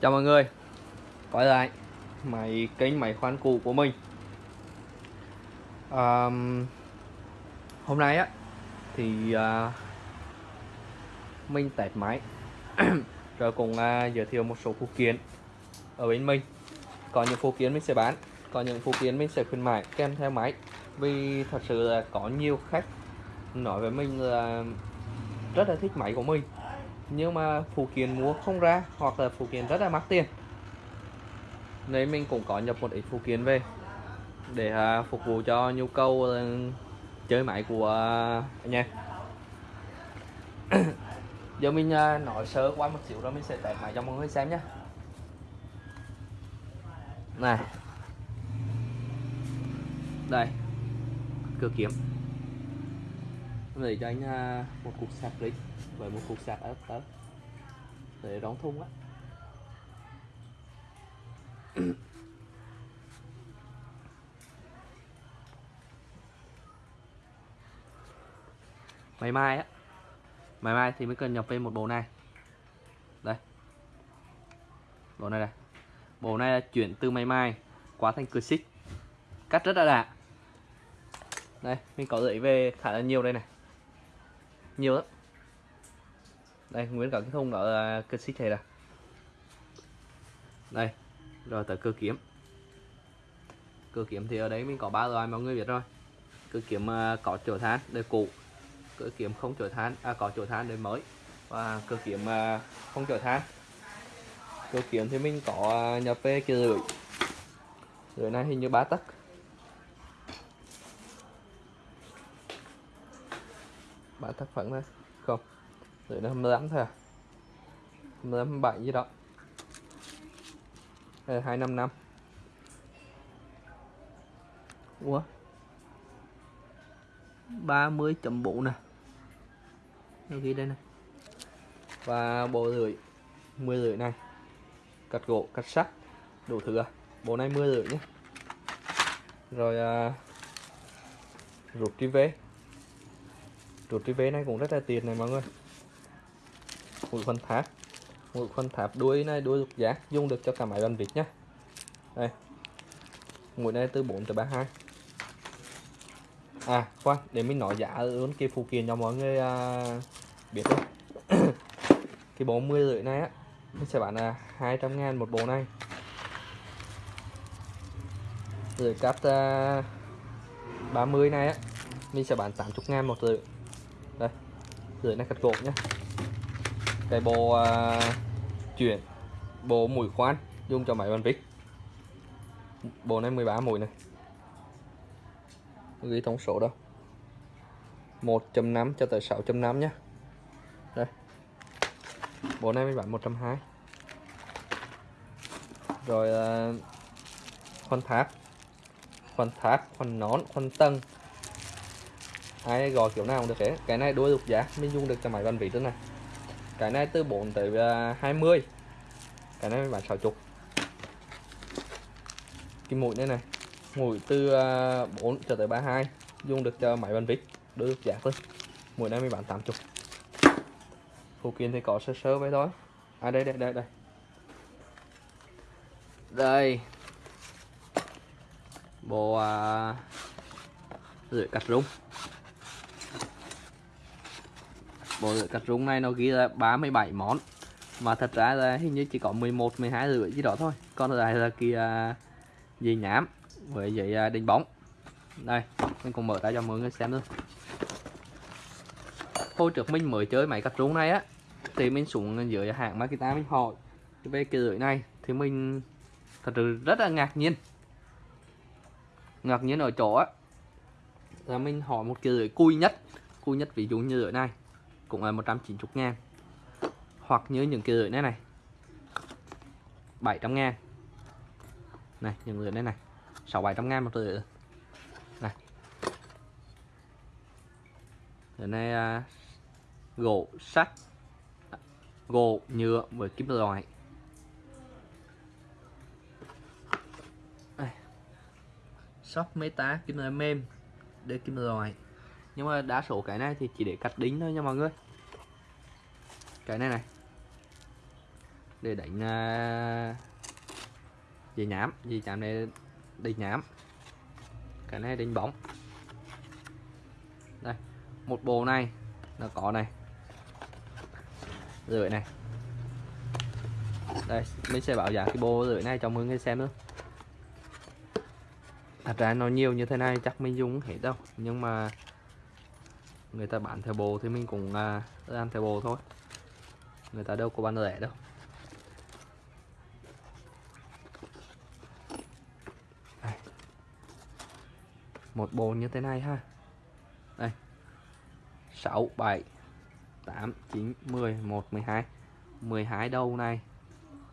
Chào mọi người. Quay lại máy kênh máy khoan cũ của mình. À, Hôm nay á Thì à, Mình test máy. Rồi cùng à, giới thiệu một số phụ kiện Ở bên mình. Có những phụ kiện mình sẽ bán Có những phụ kiện mình sẽ khuyến mại kèm theo máy. Vì thật sự là có nhiều khách Nói với mình là Rất là thích máy của mình nhưng mà phụ kiện mua không ra hoặc là phụ kiện rất là mắc tiền. Nên mình cũng có nhập một ít phụ kiện về để uh, phục vụ cho nhu cầu uh, chơi máy của uh, anh em giờ mình uh, nói sơ qua một xíu rồi mình sẽ test máy cho mọi người xem nhé này. Đây. Cửa kiếm. Để cho anh uh, một cục sạc clip về một cục sạc ở tớ để đón thun á. Ngày mai á. Ngày mai thì mới cần nhập thêm một bộ này. Đây. Bộ này đây. Bộ này là chuyển từ máy mai qua thành cửa xích cắt rất là lạ đây, mình có gửi về khá là nhiều đây này. Nhiều lắm đây nguyễn cẩn thông ở à, đó cơ xích này nè đây rồi tới cơ kiếm cơ kiếm thì ở đấy mình có ba loại mọi người biết rồi. Cơ kiếm uh, à, có chỗ than đời cũ cơ kiếm không chỗ than à có chỗ than đời mới và cơ kiếm uh, à, không chỗ than. Cơ kiếm thì mình có nhập về kia rưỡi rưỡi này hình như ba tấc. Ba tấc phẳng thôi. Không rồi nó 28 thôi à? 28 27 gì đó. Đây là 255 Ủa? 30.4 nè. Nó ghi đây nè. Và bộ rưỡi 10 rưỡi này. Cắt gỗ, cắt sắt. Đủ thứ à? Bộ này 10 rưỡi nhé. Rồi à, Rụt tri vế. Rụt tri vế này cũng rất là tiền này mọi người mũi khoan tháp. Mũi khoan tháp đuôi này đuôi lục giác dùng được cho cả máy bàn vịt nhé đây. Mũi này từ 4 tới 32 à khoan để mình nói giá luôn cái phụ kiện cho mọi người à, biết thôi cái bộ 10 rưỡi này á mình sẽ bán là 200 ngàn một bộ này. Rồi cắt à, 30 này á mình sẽ bán 80 ngàn một rưỡi. Đây rưỡi này cắt gỗ nhé cái bộ uh, chuyển bộ mũi khoan dùng cho máy bàn vít. Bộ này 13 mũi này. Ghi thông số đâu 1.5 cho tới 6.5 nhé đây. Bộ này mới bán 120 rồi uh, khoan tháp. Khoan tháp khoan nón khoan tân. Ai gọi kiểu nào cũng được thế cái này đôi dục giá mình dùng được cho máy bàn vít nữa này cái này từ 4 tới à, 20 cái này bán 60 cái mũi này này mũi từ à, 4 cho tới 32 dùng được cho máy bàn vít được giá thôi. Mũi này mình bán 80 phụ kiện thì có sơ sơ vậy thôi. À đây đây đây đây. Đây. Bộ à, rửa cắt rung bộ cắt rung này nó ghi là 37 món. Mà thật ra là hình như chỉ có 11 12 rưỡi gì đó thôi. Còn lại là kia dây nhám với dây à, đánh bóng. Đây, mình cùng mở ra cho mọi người xem luôn. Hồi trước mình mới chơi máy cắt rung này á, thì mình xuống dưới hãng Makita mình hỏi về cái rưỡi này, thì mình thật sự rất là ngạc nhiên. Ngạc nhiên ở chỗ á, là mình hỏi một cái rưỡi cùi nhất. Cùi nhất ví dụ như rưỡi này cũng là 190 ngàn. Hoặc như những cái lưỡi này này. 700 ngàn. Này những lưỡi này này. 6 700 ngàn một lưỡi. Này. Lưỡi này à, gỗ sắt. Gỗ nhựa với kim loại. Shop meta kim loại mềm để kim loại. Nhưng mà đa số cái này thì chỉ để cắt đính thôi nha mọi người cái này này. Để đánh uh, dây nhám. Dây nhám này đánh nhám. Cái này đánh bóng. Đây một bộ này nó có này. Rưỡi này. Đây mình sẽ bảo giá cái bộ rưỡi này cho mọi người xem nữa thật ra nó nhiều như thế này chắc mình dùng hết đâu. Nhưng mà người ta bán theo bộ thì mình cũng à, uh, ăn theo bộ thôi người ta đâu có bán rẻ đâu. Đây. một bồn như thế này ha. Đây 6 7 8 9 10 1 12 12 đầu này.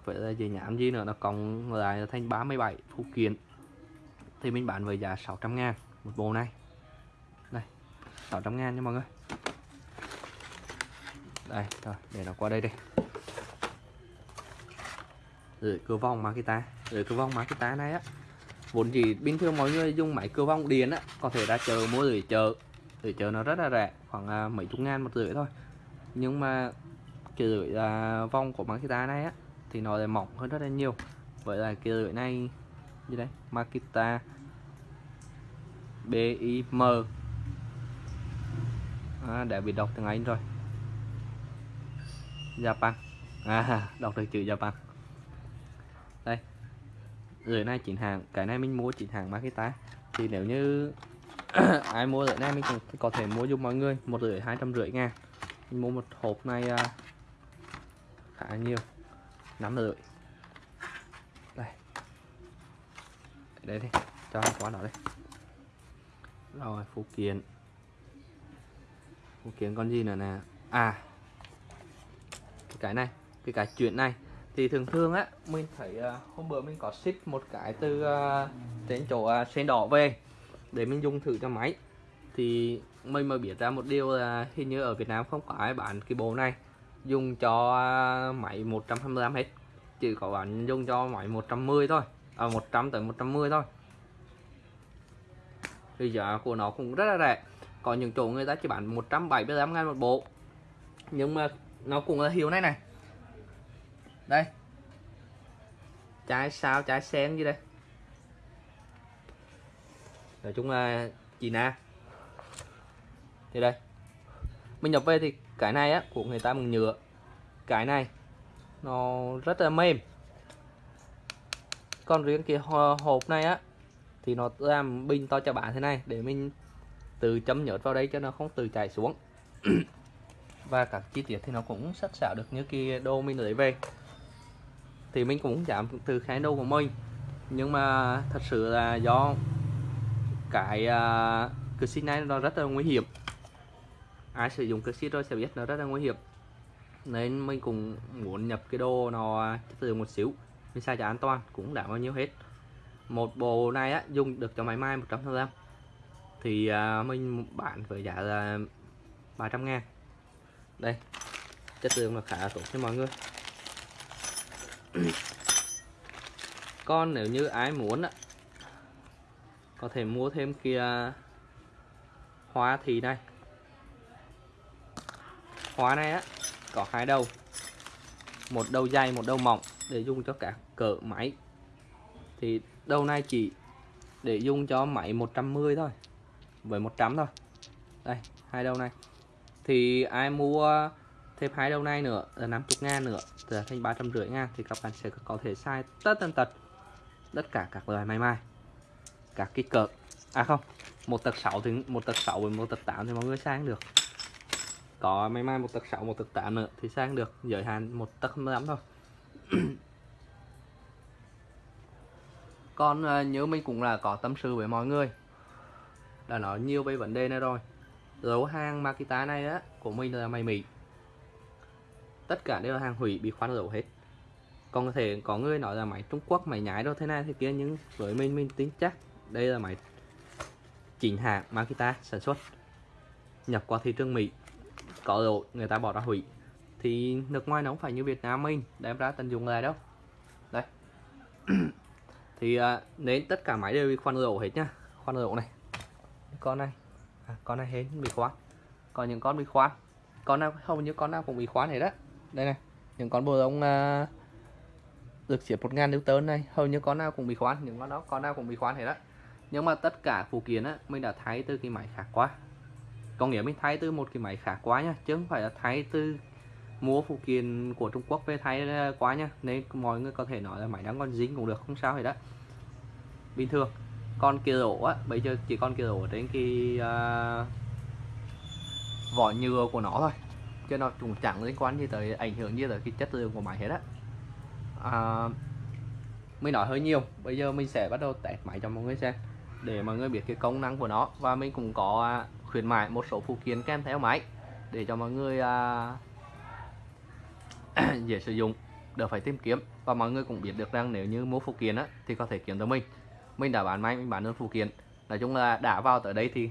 Vậy là gì nhảm gì nữa? Nó còn lại là thành 37 phụ kiện thì mình bán với giá 600 ngàn một bộ này. Đây 600 ngàn nha mọi người đây rồi để nó qua đây đi. Rồi cửa vòng Makita rồi cửa vòng Makita này á. Vốn gì bình thường mọi người dùng máy cửa vòng điện á có thể ra chợ mua rồi chợ. Rồi chợ nó rất là rẻ khoảng à, mấy chục ngàn một rưỡi thôi. Nhưng mà cái rưỡi à, vòng của Makita này á thì nó lại mỏng hơn rất là nhiều. Vậy là cái rưỡi này như đây? Makita BIM à, đã bị đọc tiếng Anh rồi. Japan à đọc được chữ Japan đây. Rưỡi này chỉnh hàng cái này mình mua chỉnh hàng Makita. Thì nếu như ai mua rưỡi này mình cũng có thể mua giúp mọi người. Một rưỡi hai trăm rưỡi ngàn. Mình mua một hộp này uh, khá nhiều. Năm rưỡi. Đây. Đây đi. Cho qua đó đây rồi phụ kiện. Phụ kiện con gì nữa nè? À cái này, cái cái chuyện này. Thì thường thường á, mình thấy à, hôm bữa mình có ship một cái từ à, trên chỗ à, sen đỏ về để mình dùng thử cho máy. Thì mình mới biết ra một điều là hình như ở Việt Nam không có ai bán cái bộ này dùng cho máy 125 hết, chỉ có bán dùng cho máy 110 thôi à 100 tới 110 thôi. Thì giá của nó cũng rất là rẻ. Có những chỗ người ta chỉ bán 175 ngàn một bộ. Nhưng mà nó cũng là hiệu này này. Đây. Trái sao trái sen gì đây? Nói chung là chị na. Thì đây. Mình nhập về thì cái này á, của người ta bằng nhựa. Cái này, nó rất là mềm. Còn riêng cái hộp này á, thì nó làm bình to cho bạn thế này, để mình từ chấm nhớt vào đây cho nó không từ chảy xuống. và các chi tiết thì nó cũng sắc sảo được như kia đô mình lấy về. Thì mình cũng giảm từ khái đô của mình. Nhưng mà thật sự là do cái à, uh, cửa này nó rất là nguy hiểm. Ai sử dụng cực xích rồi sẽ biết nó rất là nguy hiểm. Nên mình cũng muốn nhập cái đồ nó chất lượng một xíu. Mình xài cho an toàn cũng đã bao nhiêu hết. Một bộ này á dùng được cho máy mai 100% thì uh, mình bán với giá là 300 ngàn đây. Chất lượng là khá tốt cho mọi người. Còn nếu như ai muốn á, có thể mua thêm kia hoa thì này. Hoa này á, có hai đầu. Một đầu dày một đầu mỏng để dùng cho cả cỡ máy. Thì đầu này chỉ để dùng cho máy 110 thôi, với 100 thôi. Đây, hai đầu này thì ai mua thêm hai đầu này nữa, là 50 ngàn nữa là thành 350 ngàn, thì các bạn sẽ có thể sai tất tần tật tất cả các loại máy mai các kích cỡ. À không, một tật 6 thì, một tật 6 với một tật 8 thì mọi người sang được. Có máy mai một tật 6 một tật 8 nữa thì sang được, giới hạn một tật 15 thôi. Còn ờ, nhớ mình cũng là có tâm sự với mọi người, đã nói nhiều về vấn đề này rồi dấu hàng Makita này á của mình là mày mỉ. Tất cả đều là hàng hủy bị khoan dấu hết. Còn có thể có người nói là máy Trung Quốc máy nhái đâu thế này thế kia nhưng với mình mình tin chắc đây là máy chính hãng Makita sản xuất. Nhập qua thị trường Mỹ có lỗi người ta bỏ ra hủy. Thì nước ngoài nó không phải như Việt Nam mình đem ra tận dụng lại đâu. Đây. Thì uh, nên tất cả máy đều bị khoan dầu hết nhá khoan dầu này. Con này à, con này hết bị khóa. Còn những con bị khóa. Con nào hầu như con nào cũng bị khóa này đó. Đây này những con bồ lông uh, à, được ngàn 1000 Newton này hầu như con nào cũng bị khóa những con đó con nào cũng bị khóa này đó. Nhưng mà tất cả phụ kiện á mình đã thay từ cái máy khác quá, có nghĩa mình thay từ một cái máy khác quá nha chứ không phải là thay từ mua phụ kiện của Trung Quốc về thay à, quá nha. Nên mọi người có thể nói là máy đang còn dính cũng được không sao hết đó bình thường con kia đổ á bây giờ chỉ con kia đổ đến cái uh, vỏ nhựa của nó thôi. Cho nó cũng chẳng liên quan gì tới ảnh hưởng gì tới cái chất lượng của máy hết á. À, mình nói hơi nhiều bây giờ mình sẽ bắt đầu test máy cho mọi người xem để mọi người biết cái công năng của nó. Và mình cũng có à, khuyến mại một số phụ kiện kèm theo máy để cho mọi người à, dễ sử dụng đỡ phải tìm kiếm. Và mọi người cũng biết được rằng nếu như mua phụ kiện á thì có thể kiếm tới mình mình đã bán máy mình bán đơn phụ kiện nói chung là đã vào tới đây thì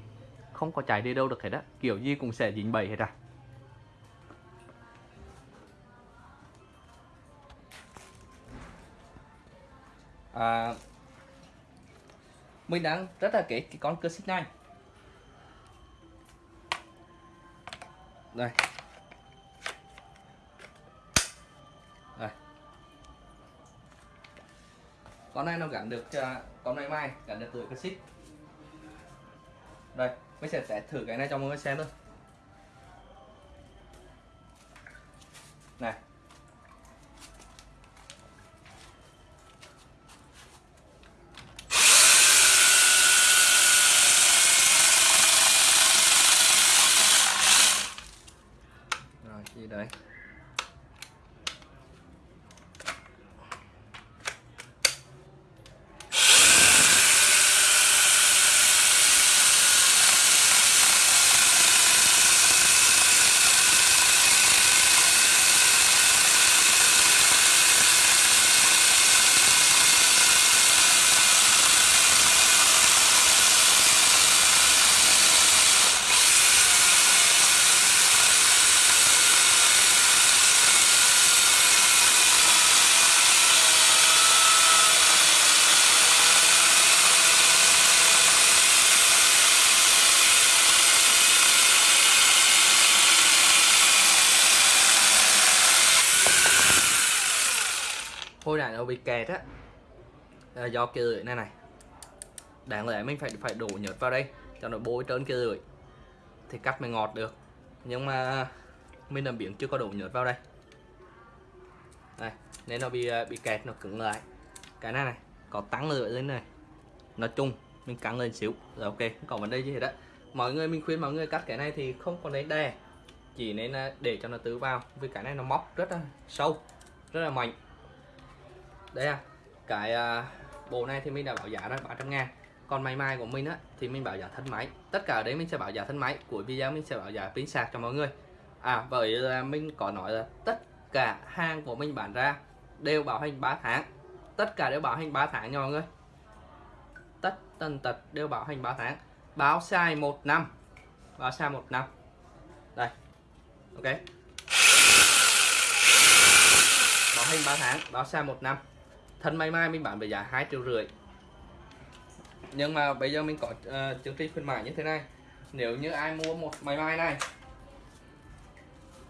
không có chạy đi đâu được hết á. Kiểu gì cũng sẽ dính bẫy hết à. À, mình đang rất là kể cái con cơ xích này. Đây. Con này nó gắn được à, con này mai gắn được từ cái xích đây, mình sẽ test thử cái này cho mọi người xem thôi này rồi gì đấy hồi nó bị kẹt á là do kia lưỡi này này. Đáng lẽ mình phải phải đổ nhớt vào đây cho nó bôi trơn kia lưỡi thì cắt mới ngọt được. Nhưng mà mình làm biển chưa có đổ nhớt vào đây. Đây, nên nó bị ờ, bị kẹt, nó cứng lại. Cái này này, có tăng lưỡi lên này. Nói chung, mình căng lên xíu rồi ok, không có vấn đề gì hết á. Mọi người, mình khuyên mọi người cắt cái này thì không có lấy đè. Chỉ nên ờ, để cho nó tứ vào, vì cái này nó móc rất là sâu, rất là mạnh đây à cái à, bộ này thì mình đã bảo giá là 300 ngàn. Còn máy mai của mình á thì mình bảo giá thân máy. Tất cả ở đấy mình sẽ bảo giá thân máy của video mình sẽ bảo giá pin sạc cho mọi người. À bởi là mình có nói là tất cả hàng của mình bán ra đều bảo hành 3 tháng. Tất cả đều bảo hành 3 tháng nha mọi người. Tất tần tật đều bảo hành 3 tháng. Báo sai một năm. Báo sai một năm. Đây. Ok. Bảo hành 3 tháng báo sai một năm thân may mai mình bán với giá hai triệu rưỡi. Nhưng mà bây giờ mình có uh, chương trình khuyến mãi như thế này. Nếu như ai mua một máy mai này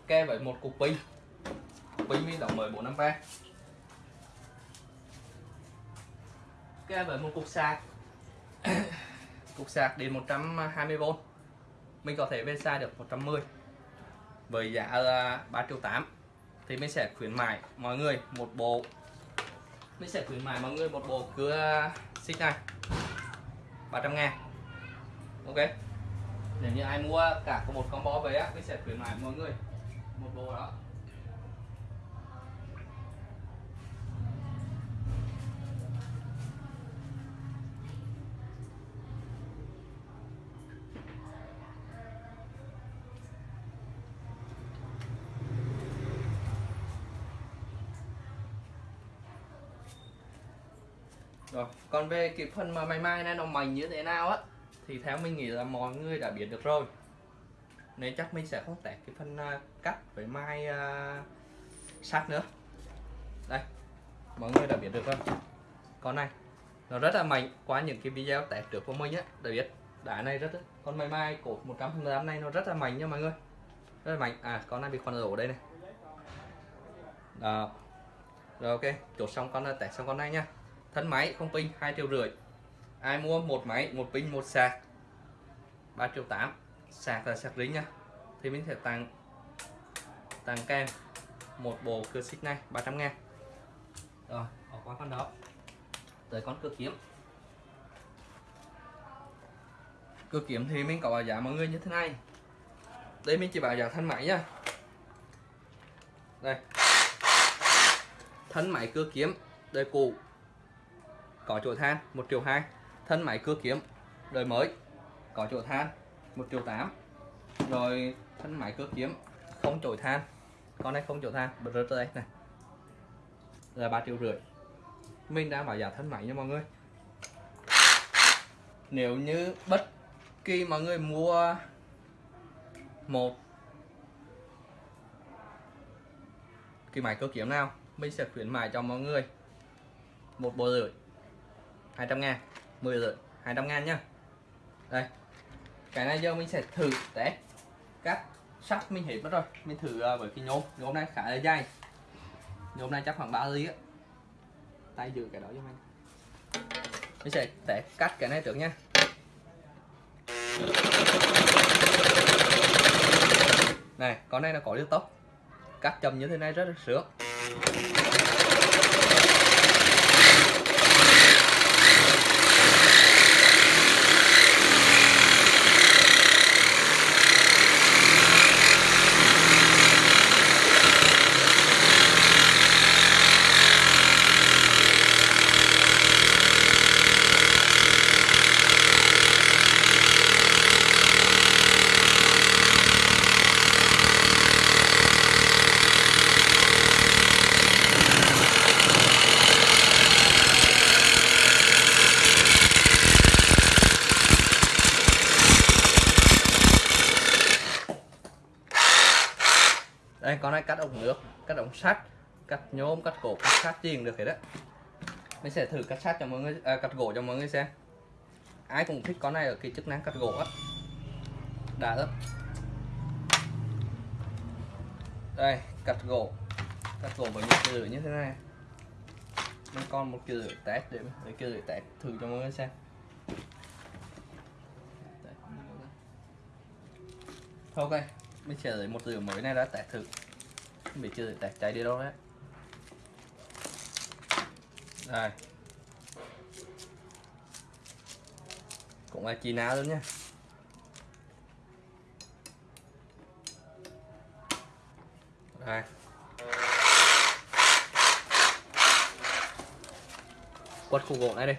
kèm với một cục pin. Cục pin mình đóng mới 4 ampere kèm với một cục sạc. Cục sạc đến 120V mình có thể về xa được 110 với giá ờ, là 3 triệu 8 thì mình sẽ khuyến mại mọi người một bộ mình sẽ khuyến mại mọi người một bộ cưa xích này. 300 ngàn ok. Nếu như ai mua cả có một combo về á, mình sẽ khuyến mại mọi người một bộ đó. Rồi còn về cái phần mà mày mai này nó mạnh như thế nào á thì theo mình nghĩ là mọi người đã biết được rồi. Nên chắc mình sẽ không test cái phần uh, cắt với mai à, uh, sắt nữa. Đây mọi người đã biết được rồi. Con này nó rất là mạnh qua những cái video test trước của mình á đã biết. Đá này rất con mày mai cột 100 này nó rất là mạnh nha mọi người. Rất là mạnh. À con này bị khoan lỗ đây này. Đó. Rồi ok chốt xong con test xong con này nhá thân máy không pin, hai triệu rưỡi. Ai mua một máy, một pin, một sạc? 3 triệu 8 sạc là sạc lính nha. Thì mình sẽ tặng tặng kèm một bộ cửa xích này 300 ngàn. Rồi bỏ qua con đó. Tới con cửa kiếm. Cửa kiếm thì mình có bảo giá mọi người như thế này. Đây mình chỉ bảo giá thân máy nhá đây. Thân máy cưa kiếm, đời cũ có chỗ than 1 triệu 2 thân máy cưa kiếm, đời mới. Có chỗ than 1 triệu 8 rồi thân máy cưa kiếm, không chổi than. Con này không chỗ than. Bật rớt đây, này. Là 3 triệu rưỡi. Mình đã bảo giá thân máy nha mọi người. Nếu như bất kỳ mọi người mua một cái máy cơ kiếm nào, mình sẽ khuyến mại cho mọi người một bộ rưỡi 200 ngàn. 10 lượt 200 ngàn nhá. Đây, cái này giờ mình sẽ thử test các sắt mình hết mất rồi. Mình thử ờ, với cái nhôm. Nhôm này khá là dài. Nhôm này chắc khoảng 3 ly á. Tay giữ cái đó cho mình. Mình sẽ test cắt cái này trước nha. Này, con này nó có liêu tốc cắt chậm như thế này rất là sướng đây con này cắt ống nước cắt ống sắt cắt nhôm cắt gỗ cắt sắt gì cũng được hết đó mình sẽ thử cắt sắt cho mọi người à, cắt gỗ cho mọi người xem. Ai cũng thích con này ở cái chức năng cắt gỗ á. Đã lắm đây cắt gỗ. Cắt gỗ với những cái như thế này. Mình còn một cái lưỡi test để để cái lưỡi test thử cho mọi người xem. Ok mình sẽ lấy một lửa mới này đã test thử không biết chưa? Test cháy đi đâu đấy? Đây. Cũng là chi ná luôn nhá, đây. Quất khu gỗ này đi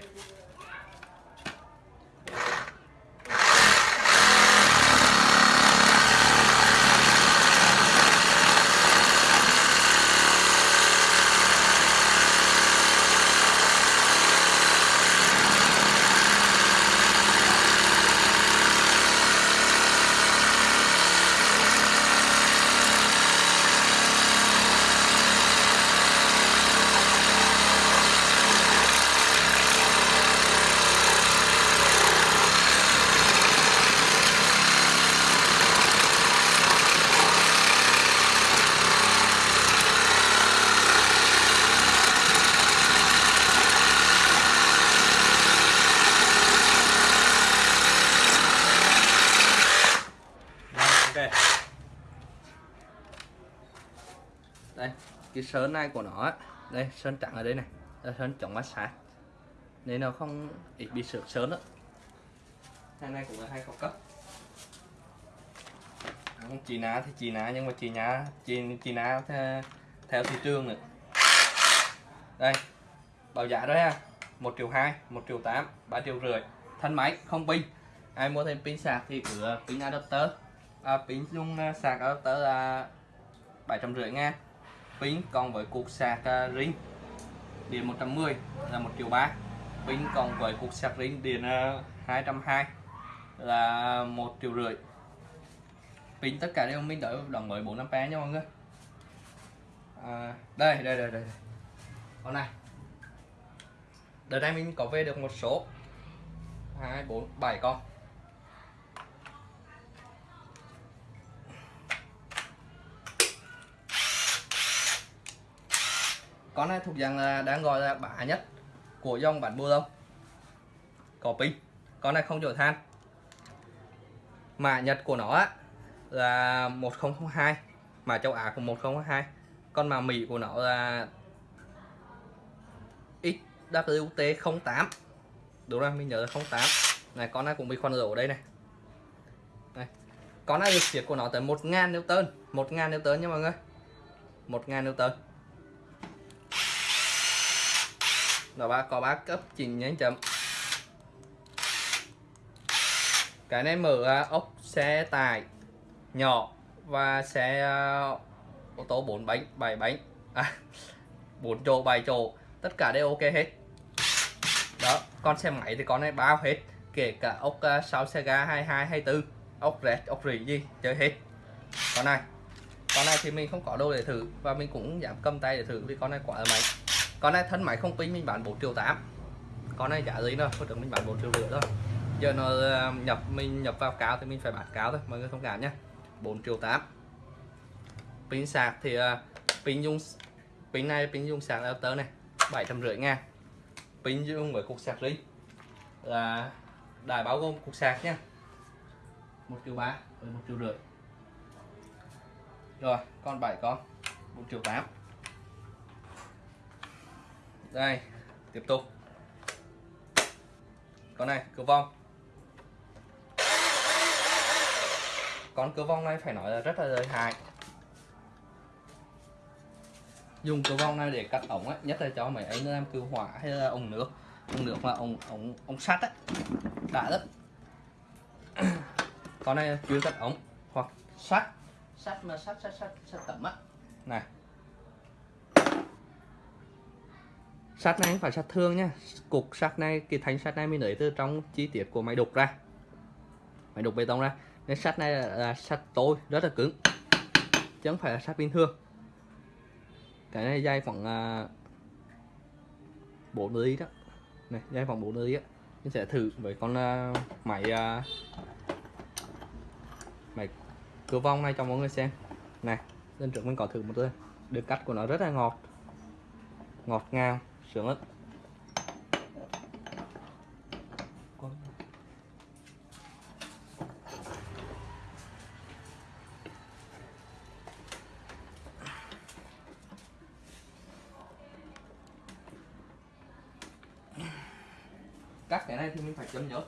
ok đây cái sơn này của nó đây sơn trắng ở đây này. Là sơn chống mát sát nên nó không ít bị sượt sơn đó hai này cũng là hai khẩu cấp. Chị ná thì chị ná nhưng mà chị ná chị chị ná theo, theo thị trường nữa. Đây bảo giá đó ha. Một triệu hai một triệu tám ba triệu rưỡi. Thân máy không pin. Ai mua thêm pin sạc thì cửa uh, pin adapter. À, pin dung uh, sạc adapter là bảy trăm rưỡi ngàn pin còn với cục sạc uh, ring điện 110 là một triệu ba. Pin còn với cục sạc ring điện à, uh, 220 là một triệu rưỡi. Pin tất cả đều mình đợi đồng mới 4 ampere nha mọi người. À, đây đây đây đây. Con này. Đợt này mình có về được một số. Hai bốn bảy con. Con này thuộc dạng là đang gọi là bả nhất của dòng bản bô lông có pin con này không chở than. Mã nhật của nó là 1002 mà châu Á của 1002 con mà Mỹ của nó là XWT 08 đúng rồi, mình nhớ là 08 này, con này cũng bị khoan lỗ đây này. Này, con này được siết của nó tới 1000 Newton. 1000 Newton nha mọi người. 1000 Newton. Rồi ba có ba cấp chỉnh nhánh chậm. Cái này mở à, ốc xe tải nhỏ và xe à, ô tô 4 bánh 7 bánh. À 4 chỗ 7 chỗ. Tất cả đều ok hết. Đó con xe máy thì con này bao hết. Kể cả ốc uh, 6 xe ga 22 24 ốc rẹt ốc rỉ gì chơi hết. Con này con này thì mình không có đâu để thử và mình cũng giảm cầm tay để thử vì con này quá là mạnh con này thân máy không pin mình bán 4 triệu 8 con này giá gì nữa hồi trước mình bán 4 triệu rưỡi thôi. Giờ nó ờ, nhập mình nhập vào cáo thì mình phải bán cáo thôi mọi người thông cảm nhé 4 triệu 8 pin sạc thì uh, pin dung pin này pin dung sạc Alter này 750 ngàn. Pin dung với cục sạc ring là đài báo gồm cục sạc nhé 1 triệu 3 với 1 triệu rưỡi. Rồi con 7 con 1 triệu 8 đây tiếp tục. Con này cửa vong. Con cửa vong này phải nói là rất là lợi hại. Dùng cửa vong này để cắt ống ấy, nhất là cho mấy anh làm cứu hỏa hay là ống nước. Ống nước mà ống ống ống sắt ấy đã rất con này chuyên cắt ống hoặc sắt. Sắt mà sắt sắt sắt sắt tẩm á. Này sắt này phải sắt thương nhá. Cục sắt này cái thanh sắt này mình lấy từ trong chi tiết của máy đục ra. Máy đục bê tông ra. Nên sắt này là, sắt tối rất là cứng. Chứ không phải là sắt bình thường. Cái này dây khoảng uh, 4 ly đó. Này dây khoảng 4 ly á. Mình sẽ thử với con uh, máy uh, máy cửa vong này cho mọi người xem. Này lên trước mình có thử một lần. Được cắt của nó rất là ngọt. Ngọt ngào sướng lắm. Cắt cái này thì mình phải chấm nhớt.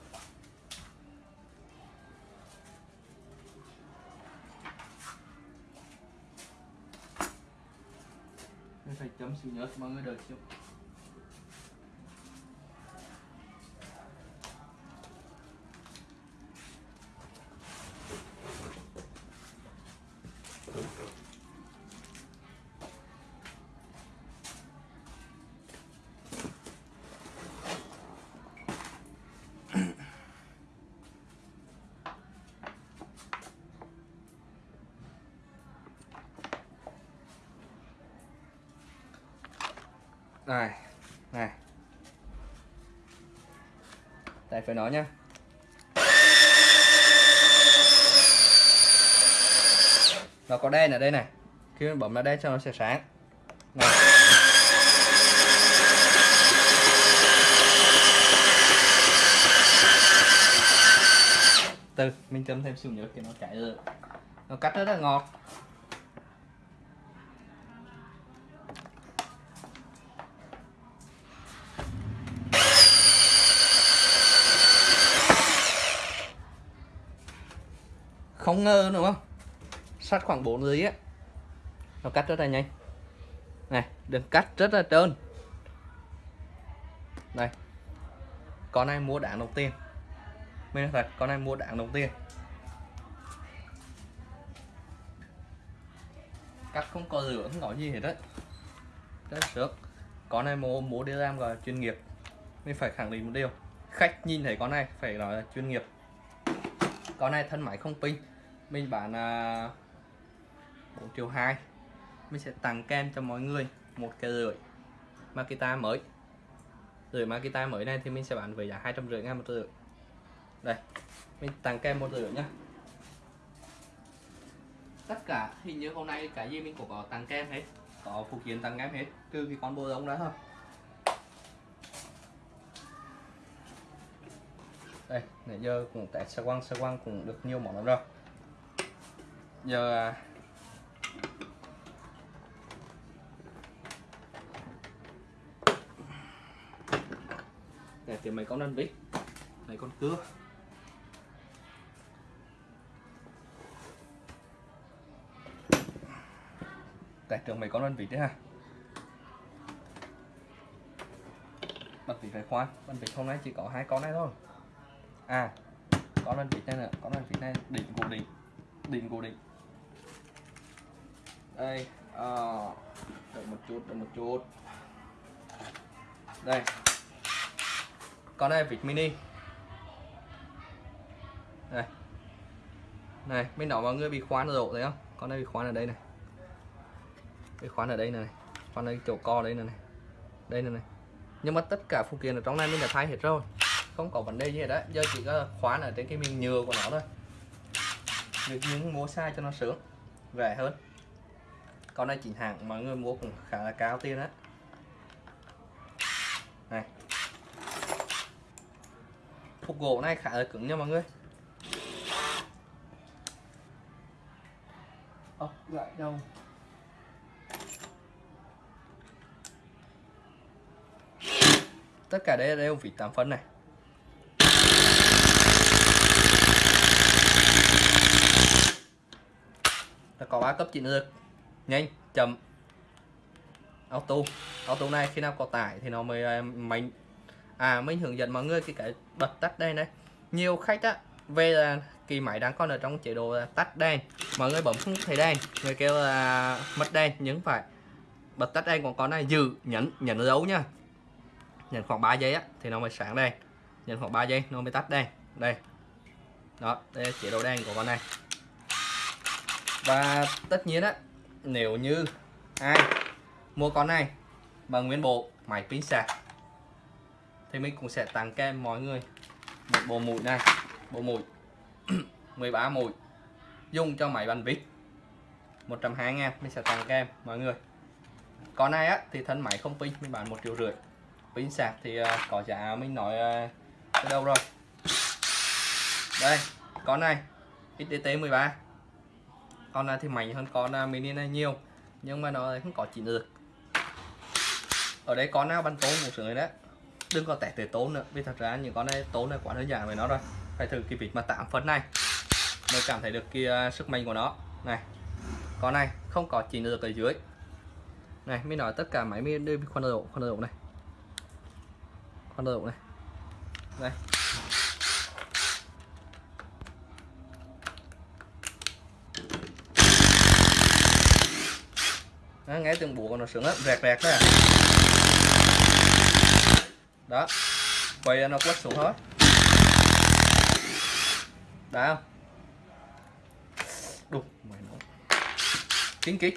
Mình phải chấm xíu nhớt mọi người đợi chút này này. Tại phải nói nhá. Nó có đen ở đây này. Khi mình bấm nó đây cho nó sẽ sáng. Này. từ, mình chấm thêm xíu nữa thì nó chạy được. Nó cắt rất là ngọt. Không ngơ đúng không? Sắt khoảng 4 giây á. Nó cắt rất là nhanh. Này, đừng cắt, rất là trơn. Đây con này mua đạn đầu tiên? Mình thật, con này mua đạn đầu tiên? Cắt không có rửa, không có gì hết đấy rất sướng. Con này mua mua đi làm gọi chuyên nghiệp. Mình phải khẳng định một điều. Khách nhìn thấy con này phải nói là chuyên nghiệp. Con này thân máy không pin mình bán uh, 4 triệu 2 mình sẽ tặng kem cho mọi người một cái rưỡi Makita mới. Rưỡi Makita mới này thì mình sẽ bán với giá hai trăm rưỡi ngàn một rưỡi đây mình tặng kem một rưỡi nhá. Tất cả hình như hôm nay cái gì mình cũng có tặng kem hết. Có phụ kiện tặng kèm hết trừ cái con bô giống đó thôi. Đây nãy giờ cũng test sơ quăng sơ quăng cũng được nhiều món lắm rồi giờ à, để tìm mấy con đơn vít mấy con cưa tại trường mấy con đơn vít đấy ha bật vít phải khoan bật vít hôm nay chỉ có hai con này thôi. À con đơn vít này nữa con đơn vít này đỉnh cố định. Đỉnh cố định đây à, đợi một chút đợi một chút. Đây. Con này vịt mini. Đây. Này bên đó mọi người bị khoán rộ độ thấy không? Con này bị khoán ở đây này. Bị khoán ở đây này khoan đây chỗ co đây này, này. Đây này, này. Nhưng mà tất cả phụ kiện ở trong này mình đã thay hết rồi. Không có vấn đề gì hết đấy. Giờ chỉ có khoán ở trên cái miếng nhựa của nó thôi. Được những mua sai cho nó sướng rẻ hơn con này chính hãng mọi người mua cũng khá là cao tiền đấy này. Phục gỗ này khá là cứng nha mọi người. Ốc lại đâu? Tất cả đây đều vịt 8 phân này. Ta có ba cấp chỉnh được nhanh, chậm. Auto. Auto này khi nào có tải thì nó mới à, mình à mình hướng dẫn mọi người cái cái bật tắt đây này. Nhiều khách á, về là kỳ máy đang còn ở trong chế độ tắt đèn. Mọi người bấm không thấy đèn, người kêu là mất đèn, nhưng phải bật tắt đèn của con này, giữ, nhấn nhấn dấu nha. Nhấn khoảng 3 giây á, thì nó mới sáng đèn. Nhấn khoảng 3 giây, nó mới tắt đèn. Đây. Đó, đây là chế độ đèn của con này. Và tất nhiên á nếu như ai mua con này bằng nguyên bộ máy pin sạc thì mình cũng sẽ tặng kèm mọi người một bộ mũi này bộ mũi 13 mũi dùng cho máy bàn vít. 120 ngàn mình sẽ tặng kèm mọi người. Con này á thì thân máy không pin mình bán một triệu rưỡi. Pin sạc thì uh, có giá mình nói ờ, uh, ở đâu rồi? Đây con này XDT 13 con này thì mạnh hơn con à, mini này nhiều. Nhưng mà nó không có chỉnh được ở đây con nào bắn tốn một sướng đấy. Đừng có tẻ tới tốn nữa. Vì thật ra những con này tốn này quá đơn giản với nó rồi. Phải thử cái vịt mà tạm phân này. Mới cảm thấy được cái à, sức mạnh của nó. Này, con này không có chỉnh được ở dưới. Này mới nói tất cả máy mới đưa khoan độ khoan độ này. Khoan độ này. Đây Đó, nghe tiếng búa của nó sướng lắm. Rẹt rẹt đó à. đó. Quay nó quất xuống hết, đã không? Đục mày nó kín kít.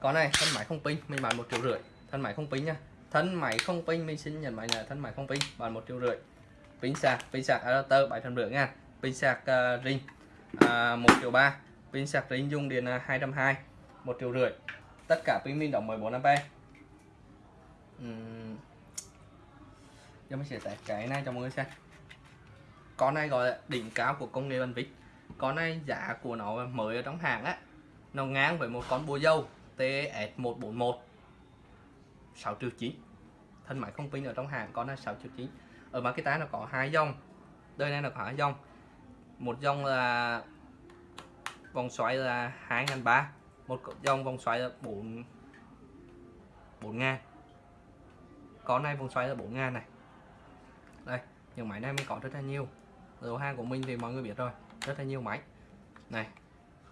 Con này thân máy không pin mình bán một triệu rưỡi. Thân máy không pin nha. Thân máy không pin mình xin nhận máy là thân máy không pin bán một triệu rưỡi. Pin sạc pin sạc adapter bảy trăm rưỡi nha. Pin sạc ờ, uh, ring uh, à, một triệu ba pin sạc ring dung điện à, 220 1 triệu rưỡi. Tất cả pin mình đóng 14 ampe uhm. giờ mình sẽ test cái này cho mọi người xem. Con này gọi là đỉnh cao của công nghệ bàn vít con này giá của nó mới ở trong hàng á, nó ngang với một con bùa dâu TS141 6 triệu 9 thân máy không pin ở trong hàng con này 6 triệu 9 ở Makita nó có hai dòng, đời này nó có hai dòng. Một dòng là vòng xoáy là 2.300 một dòng vòng xoáy là 4 4 ngàn. Con này vòng xoáy là 4 ngàn này. Đây, những máy này mình có rất là nhiều. Lô hàng của mình thì mọi người biết rồi, rất là nhiều máy. Này,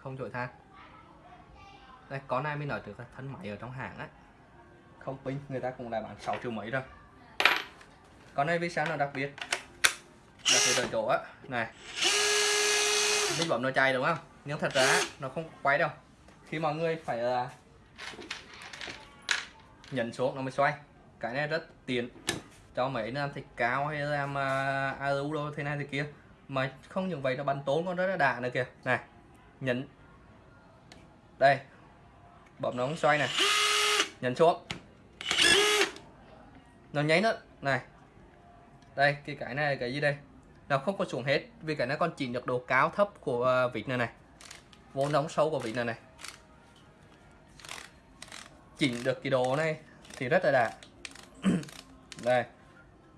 không trội than đây, con này mình nói được là thân máy ở trong hàng á. Không pin, người ta cũng đã bán 6 triệu mấy rồi. Con này vì sao nó đặc biệt? Đặc biệt ở chỗ á. Này. Mình bấm nó chạy đúng không? Nhưng thật ra nó không quay đâu. Khi mọi người phải là nhấn xuống nó mới xoay. Cái này rất tiện. Cho mấy làm thịt cao hay làm ờ, uh, alu đâu thế này thế kia. Mà không những vậy nó bắn tốn con rất là đà nữa kìa. Này nhấn. Đây. Bấm nó xoay này. Nhấn xuống. Nó nháy nữa này. Đây cái cái này là cái gì đây? Nó không có xuống hết vì cái nó còn chỉ được độ cao thấp của ờ, vịt này này vô nóng sâu của vị này này. Chỉnh được cái đồ này thì rất là đạt đây.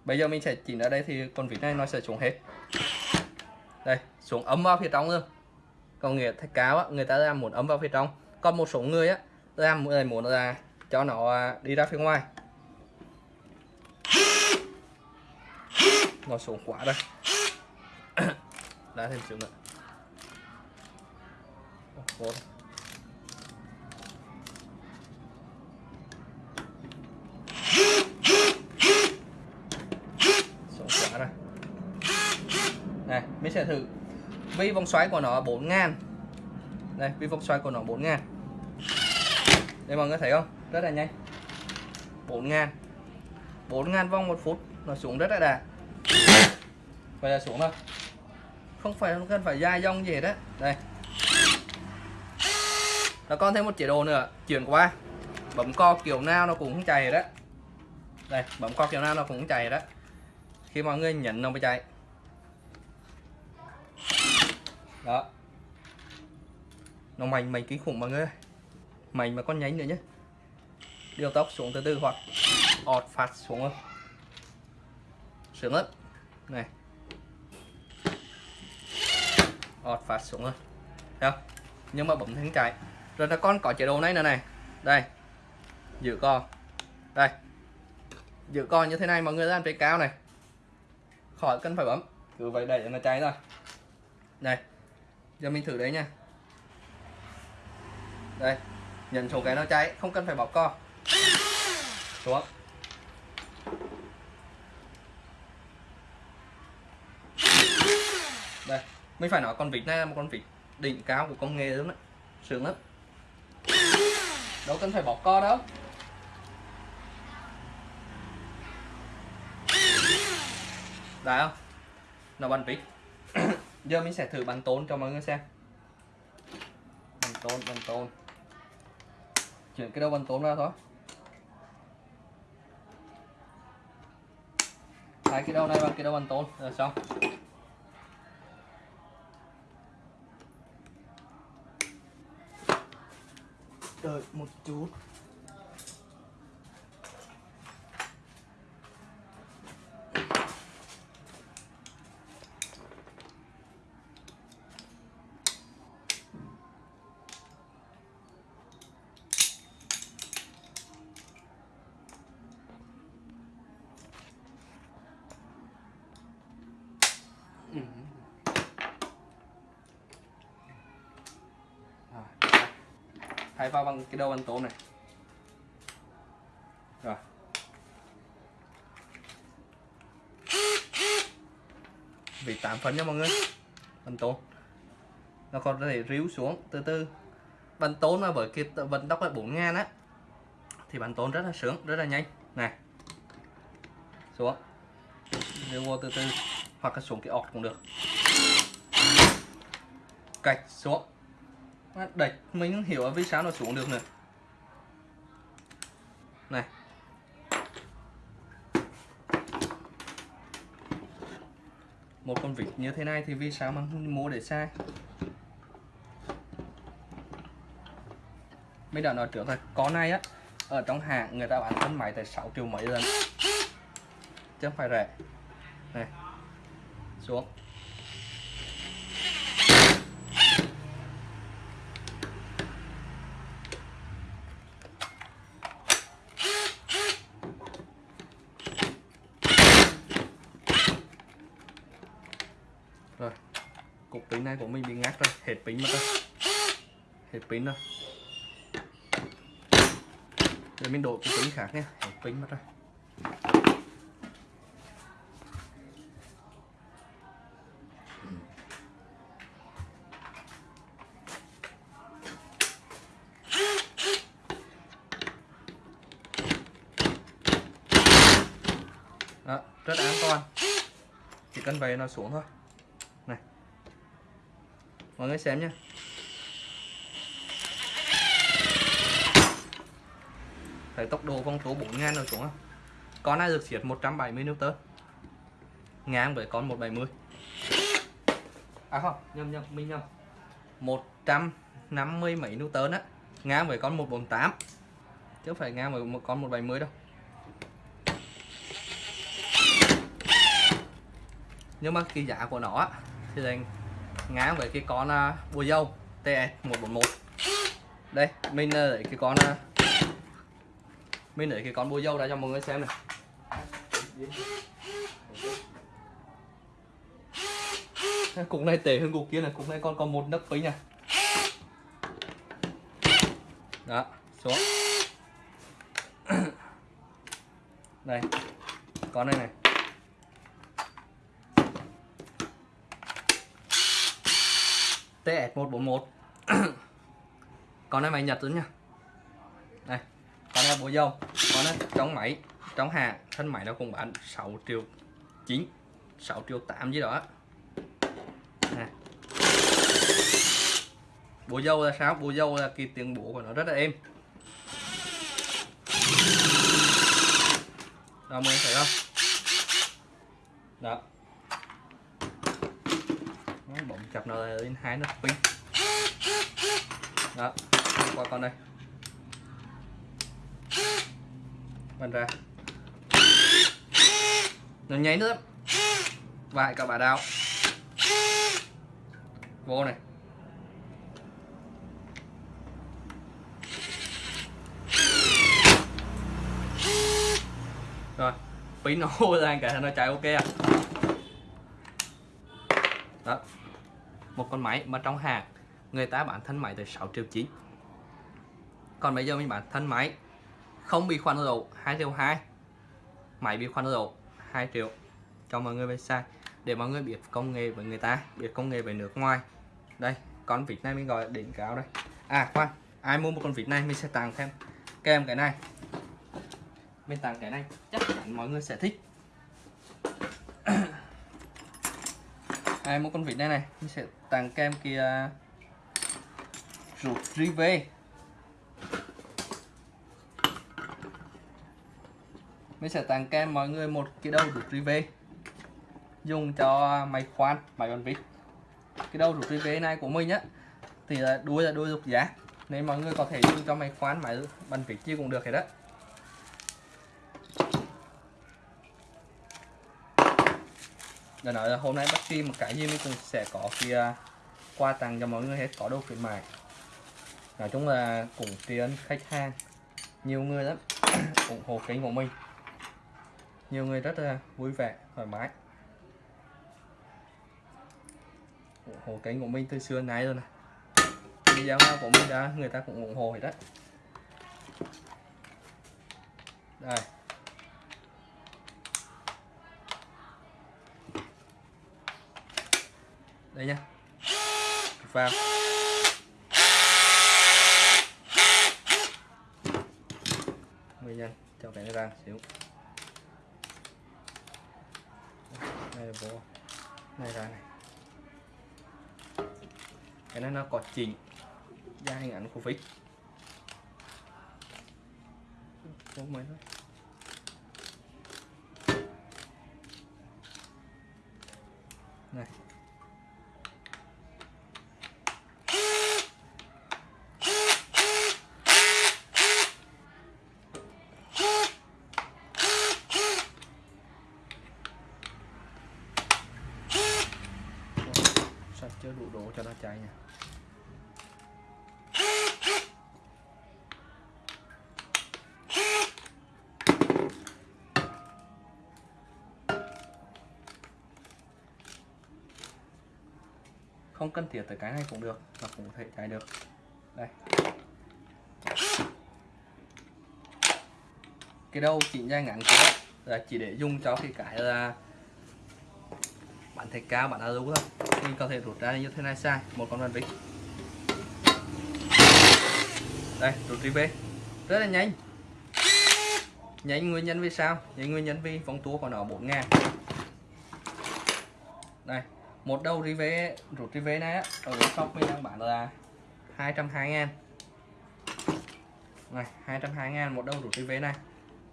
Bây giờ mình sẽ chỉnh ở đây thì con vịt này nó sẽ xuống hết. Đây xuống ấm vào phía trong luôn còn nghĩa thạch cáo á, người ta làm muốn ấm vào phía trong. Còn một số người á làm người muốn là cho nó à, đi ra phía ngoài. Nó xuống quá đây đã thêm xuống nữa Vô số xuống quá này, mình sẽ thử. Vi vòng xoáy của nó 4 ngàn. Đây vi vòng xoáy của nó 4 ngàn. Đây, mọi người thấy không? Rất là nhanh. 4 ngàn. 4 ngàn vòng một phút. Nó xuống rất là đạt vậy là xuống thôi không phải, không cần phải dài dòng gì hết đấy. Đây nó còn thêm một chế độ nữa. Chuyển qua. Bấm co kiểu nào nó cũng không chạy đó đây, bấm co kiểu nào nó cũng không chạy đó khi mọi người nhấn nó mới chạy. Đó. Nó mạnh mạnh kinh khủng mọi người mạnh mà con nhánh nữa nhé điều tốc xuống từ từ hoặc ọt phạt xuống thôi. Sướng lắm. Này. Ọt phạt xuống rồi không? Nhưng mà bấm thắng chạy rồi là con có chế độ này nữa này. Đây. Giữ co. Đây. Giữ co như thế này mọi người ra trên cao này. Khỏi cần phải bấm. Cứ vậy đẩy cho nó cháy rồi đây. Giờ mình thử đấy nha. Đây. Nhận số cái nó cháy, không cần phải bóp co. Xuống. Đây. Mình phải nói con vịt này là một con vịt đỉnh cao của công nghệ lắm đấy sướng lắm đâu cần phải bọt co đâu đấy không? Nó bắn vít. giờ mình sẽ thử bắn tốn cho mọi người xem. Bắn tốn bắn tốn. Chuyển cái đầu bắn tốn ra thôi. Hai cái đầu này bằng cái đầu bắn tốn. Rồi xong. Đợi một chút Ừ. thay vào bằng cái đầu ăn tôm này. Rồi. Vị tám phần nha mọi người. Bánh tôm. Nó còn có thể ríu xuống từ từ. Bánh tôm mà bởi cái vận tốc là 4 ngàn á, thì bánh tôm rất là sướng, rất là nhanh. Này. Xuống. Ríu vô từ từ. Hoặc là xuống cái ọt cũng được. Cạch, xuống đạch mình không hiểu vì sao nó xuống được nữa. Này. Một con vịt như thế này thì vì sao mà không mua để sai? Mình đã nói trước rồi con này á, ở trong hàng người ta bán thân máy tại 6 triệu mấy lần. Chứ không phải rẻ. Này. Xuống rồi hai của mình bị ngắt rồi, hết pin mất rồi. Hết pin rồi. Rồi mình đổi cái pin khác nhé hết pin mất rồi. Đó, rất an toàn. Chỉ cần về nó xuống thôi mọi người xem nhé thấy tốc độ vòng tố 4 ngàn rồi xuống không con này được siết 170 Newton? Ngang với con 170 à không nhầm nhầm mình nhầm. 150 mấy Newton á. Ngang với con 148 chứ không phải ngang với một con 170 đâu. Nhưng mà cái giá của nó á, thì dành ngang với cái con uh, bùa dâu TS 141 đây mình uh, lấy cái con à, uh, mình lấy cái con bùa dâu ra cho mọi người xem này. Cục này tệ hơn cục kia này cục này còn còn một nấc pính này đó xuống. Đây con này này. TS141 con này máy Nhật nữa nha. Đây, con này bộ dâu. Con này trong máy trong hàng thân máy nó cũng bán 6 triệu 9 6 triệu 8 gì đó. Nè. bộ dâu là sao? Bộ dâu là cái tiếng bộ của nó rất là êm. Đó mọi người thấy không? Đó nó bỗng chập nó lên hai nó pin đó qua con đây. Bắn ra. Nó nháy nữa vài cả bà đào, vô này. Rồi pin nó hô ra cả nó chạy ok à. Đó một con máy mà trong hàng người ta bán thân máy tới 6 triệu 9 còn bây giờ mình bán thân máy không bị khoan dầu 2 triệu 2 máy bị khoan dầu 2 triệu cho mọi người về sai để mọi người biết công nghệ với người ta, biết công nghệ về nước ngoài. Đây, con vịt này mình gọi là đỉnh cao đây. À khoan, ai mua một con vịt này mình sẽ tặng thêm. Kèm cái này. Mình tặng cái này, chắc chắn mọi người sẽ thích. À, ai mua con vịt đây này. Mình sẽ tặng kem kia ruột về. Mình sẽ tặng kem mọi người, một cái đầu ruột về. Dùng cho máy khoan, máy con vịt. Cái đầu ruột về này của mình á, thì là đuôi là đuôi lục giá. Nên mọi người có thể dùng cho máy khoan, máy bắn vịt chi cũng được hết đó để nói là hôm nay bắt kỳ một cái gì mình cũng sẽ có kia à, qua tặng cho mọi người hết, có đồ khuyến mại. Nói chung là cũng tiến khách hàng, nhiều người lắm. Ủng hộ kênh của mình. Nhiều người rất là vui vẻ, thoải mái. Ủng hộ kênh của mình từ xưa nay rồi này video nào của mình đã, người ta cũng ủng hộ hết đó đây. Đây nhá. Vào nguyên nhân, cho cái này ra xíu. Đây là bộ này ra này. Cái này nó có chỉnh ra hình ảnh của vít bốn mấy thôi này. Chưa đủ đổ cho nó cháy nha. Không cần thiết tới cái này cũng được và cũng có thể cháy được. Đây. Cái đầu chỉnh ra ngắn kia là chỉ để dùng cho cái cái là bạn thạch cao bản alu thôi thì có thể rút ra như thế này sai. Một con bàn vít đây rút đi về. Rất là nhanh. Nhanh nguyên nhân vì sao? Nhanh nguyên nhân vì vòng tua của nó 4 ngàn. Đây một đầu rive rút rive này á, ở shop mình đang bán là 220 ngàn. Này 220 ngàn một đầu rút rivet này.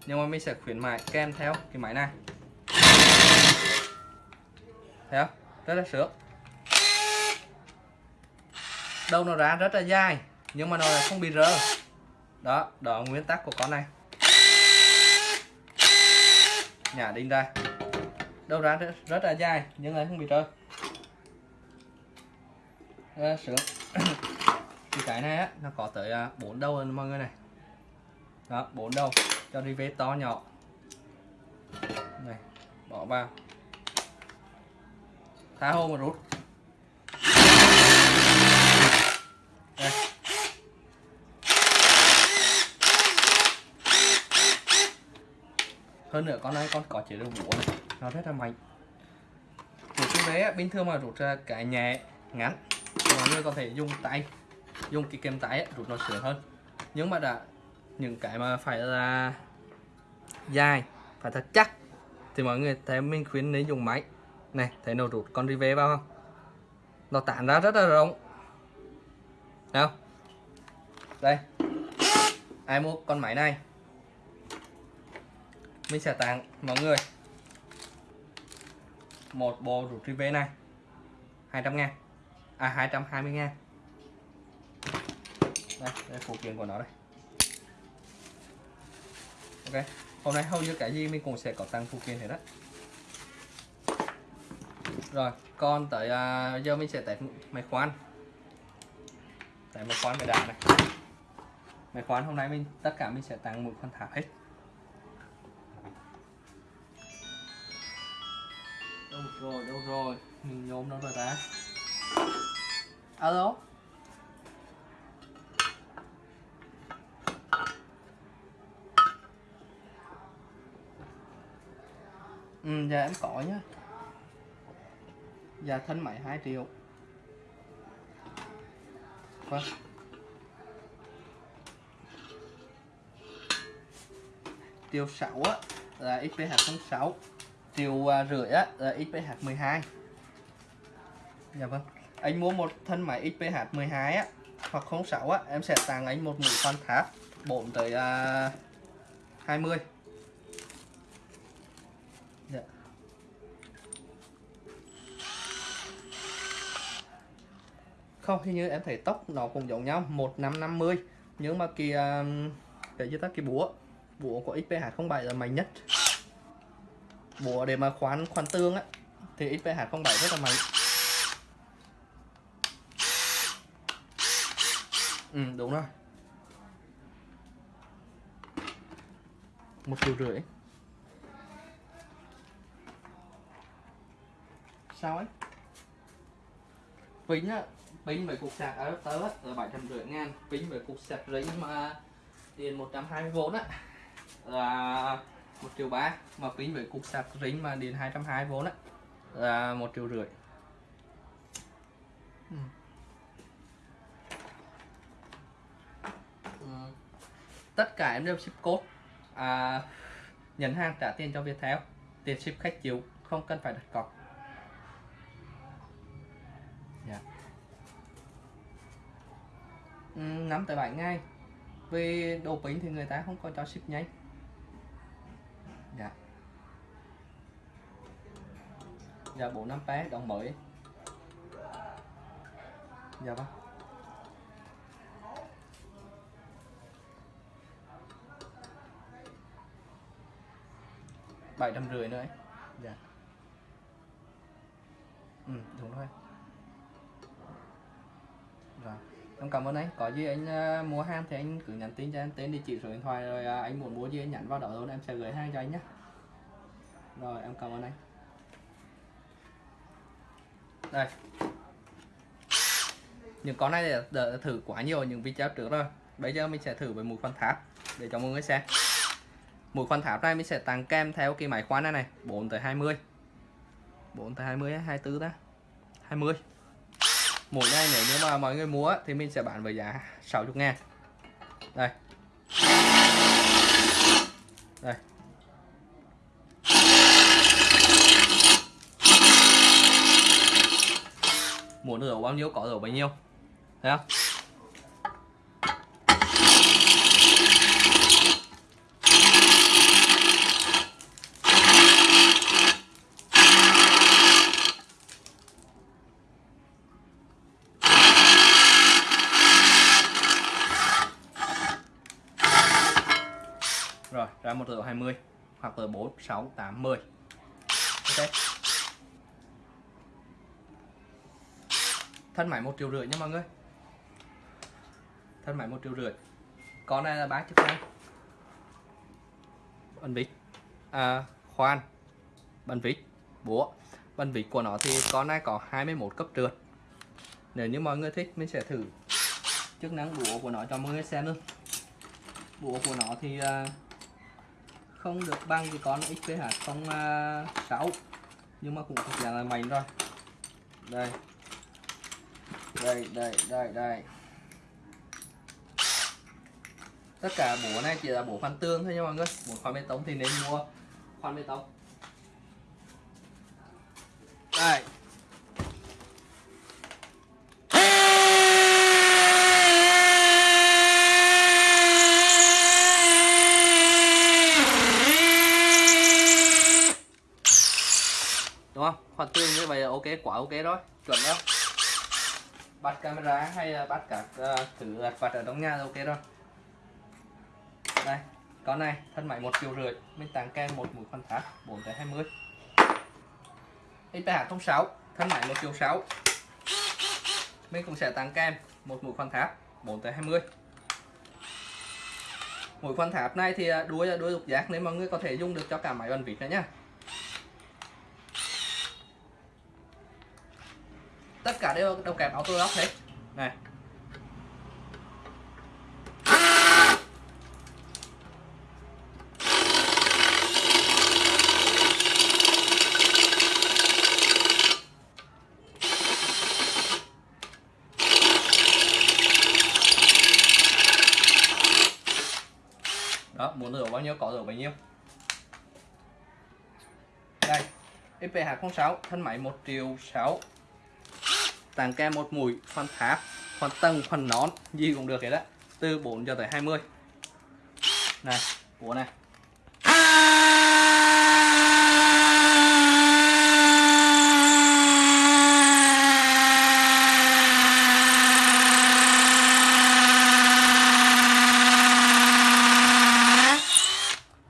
Nhưng mà mình sẽ khuyến mại kèm theo cái máy này. Thấy không? Rất là sướng đầu nó ra rất là dài nhưng mà nó không bị rơ. Đó đó nguyên tắc của con này. Nhả đinh ra. Đâu ra rất, rất là dài nhưng lại không bị rơ. Rất sướng. Thì cái này á nó có tới à, bốn đầu rồi mọi người này. Đó bốn đầu cho đi vết to nhỏ. Này bỏ vào. Thả hồ mà rút. Đây hơn nữa con này con có chế độ múa này. Nó rất là mạnh. Rút cái vé bình thường mà rút ra cái nhẹ ngắn mọi người có thể dùng tay. Dùng cái kem tay ấy, rút nó sướng hơn. Nhưng mà đã những cái mà phải là dài phải thật chắc thì mọi người thấy mình khuyến nên dùng máy. Này thấy nó rút con rivet vào không? Nó tản ra rất là rộng nào. Đây. Ai mua con máy này? Mình sẽ tặng mọi người một bộ rút rivet này. 200 ngàn. À 220 ngàn. Đây, đây phụ kiện của nó đây. Ok. Hôm nay hầu như cái gì mình cũng sẽ có tăng phụ kiện hết đó rồi còn tới uh, giờ mình sẽ test máy khoan. Đấy một khoán về đàn này máy khoán hôm nay mình, tất cả mình sẽ tăng một con thảo hết. Đâu rồi đâu rồi? Mình nhôm đâu rồi ta. Alo? Ừ dạ em có nhá. Dạ thân máy 2 triệu quá. Tiêu 6 á là XPH06 tiêu uh, rưỡi á là XPH12 dạ vâng. Anh mua một thân máy XPH12 á hoặc 06 á em sẽ tặng anh một mũi khoan tháp bộn tới à, uh, 20 không, hình như em thấy tóc nó cũng giống nhau 1550 nhưng mà cái à, để cho ta? Cái búa. Búa của XPH07 là mạnh nhất. Búa để mà khoán khoán tương á, thì XPH07 rất là mạnh. Ừ đúng rồi. Một triệu rưỡi. Sao ấy? Vĩnh á pin với cục sạc adapter là bảy trăm rưỡi ngàn. Pin với cục sạc ring mà điện 120V á. Là một triệu ba. Mà pin với cục sạc ring mà điện 220V á. Là một triệu rưỡi. Ừ. Ừ. tất cả em đều ship code. À, nhận hàng trả tiền cho Viettel. Tiền ship khách chịu không cần phải đặt cọc 5 tới 7 ngày vì đồ pin thì người ta không có cho ship nhanh. Dạ. Dạ bộ năm pé đồng mới. Dạ vâng. Bảy trăm rưỡi nữa ấy. dạ. Ừ đúng rồi. Rồi em cảm ơn anh. Có gì anh uh, mua hàng thì anh cứ nhắn tin cho em. Tên địa chỉ số điện thoại rồi uh, anh muốn mua gì anh nhắn vào đó luôn. Em sẽ gửi hàng cho anh nhé rồi em cảm ơn anh. Đây. Những con này đã, đã thử quá nhiều. Những video trước rồi. Bây giờ mình sẽ thử với mũi khoan tháp để cho mọi người xem. Mũi khoan tháp này mình sẽ tặng kèm theo cái máy khoan này này. 4 tới 20 4 tới 20 24 ta 20 mũi này nếu như mà mọi người mua thì mình sẽ bán với giá 60 ngàn. Đây. Đây. Muốn được bao nhiêu, có được bấy nhiêu? Thấy không ra một triệu 20 hoặc là 4 6 8 10 ok. Thân máy 1 triệu rưỡi nha mọi người. Thân máy 1 triệu rưỡi. Con này là bán chức năng bắn vít à, khoan. Bắn vít búa. Bắn vít của nó thì con này có 21 cấp trượt. Nếu như mọi người thích mình sẽ thử chức năng búa của nó cho mọi người xem luôn. Búa của nó thì uh, không được bằng cái con XPH 06 à, nhưng mà cũng thuộc dạng là mạnh rồi. Đây. Đây đây đây đây. Tất cả bố này chỉ là bố khoan tương thôi nha mọi người bố khoan bê tông thì nên mua khoan bê tông. Đây. Đúng tương như vậy là ok quá ok rồi chuẩn đâu bắt camera hay là bắt các uh, ờ, thứ lặt vặt ở trong nhà là ok rồi đây con này thân máy một triệu rưỡi mình tặng kèm một mũi khoan thác 4 tới 20 XPH 06 thân máy một triệu sáu. Mình cũng sẽ tặng kèm một mũi khoan tháp 4 tới 20 mũi khoan tháp này thì ờ, đuôi là đuôi lục giác nên mọi người có thể dùng được cho cả máy bàn vịt nữa nhá tất cả đều đều kèm auto lock hết này. Đó, muốn rửa bao nhiêu có rửa bấy nhiêu. Đây IP206 thân máy 1 triệu 6 tặng kèm một mũi khoan tháp khoan tầng khoan nón gì cũng được hết á. Từ 4 cho tới 20 này của này.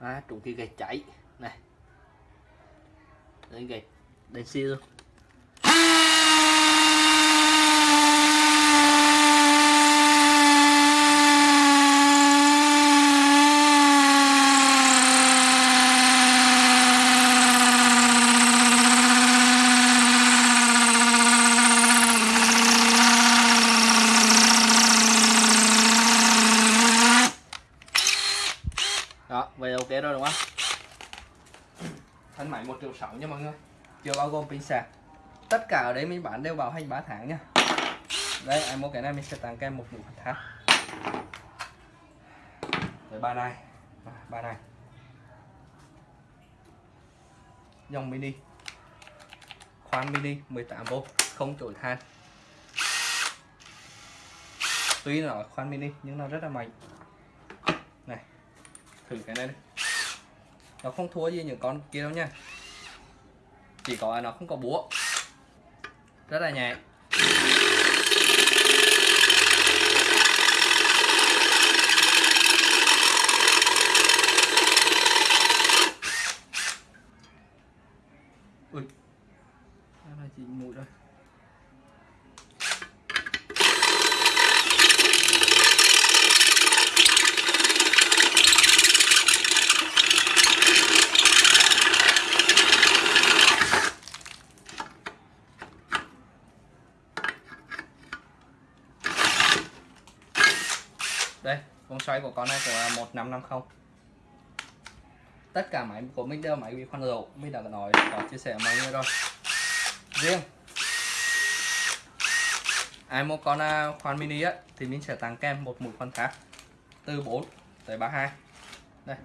À, trùng kia gạch cháy. Này. Đây gạch đèn xi luôn đó vậy ok rồi đúng không thân máy một triệu sáu nha mọi người chưa bao gồm pin sạc tất cả ở đây mình bán đều bảo hành 3 tháng nha. Đây em mua cái này mình sẽ tặng kèm một mũi khoan tháp. Rồi ba này ba này dòng mini. Khoan mini 18V không chổi than. Tuy nó là khoan mini, nhưng nó rất là mạnh. Này, thử cái này đi. Nó không thua gì những con kia đâu nha chỉ có là nó không có búa. Rất là nhẹ. Ui. Đây là chỉ mũi rồi đây vòng xoay của con này cũng là 1550 tất cả máy của mình đều máy bị khoan dầu. Mình đã nói có chia sẻ với mọi người rồi. Riêng ai mua con à, khoan mini á thì mình sẽ tặng kèm một mũi khoan khác từ 4 tới 32 đây.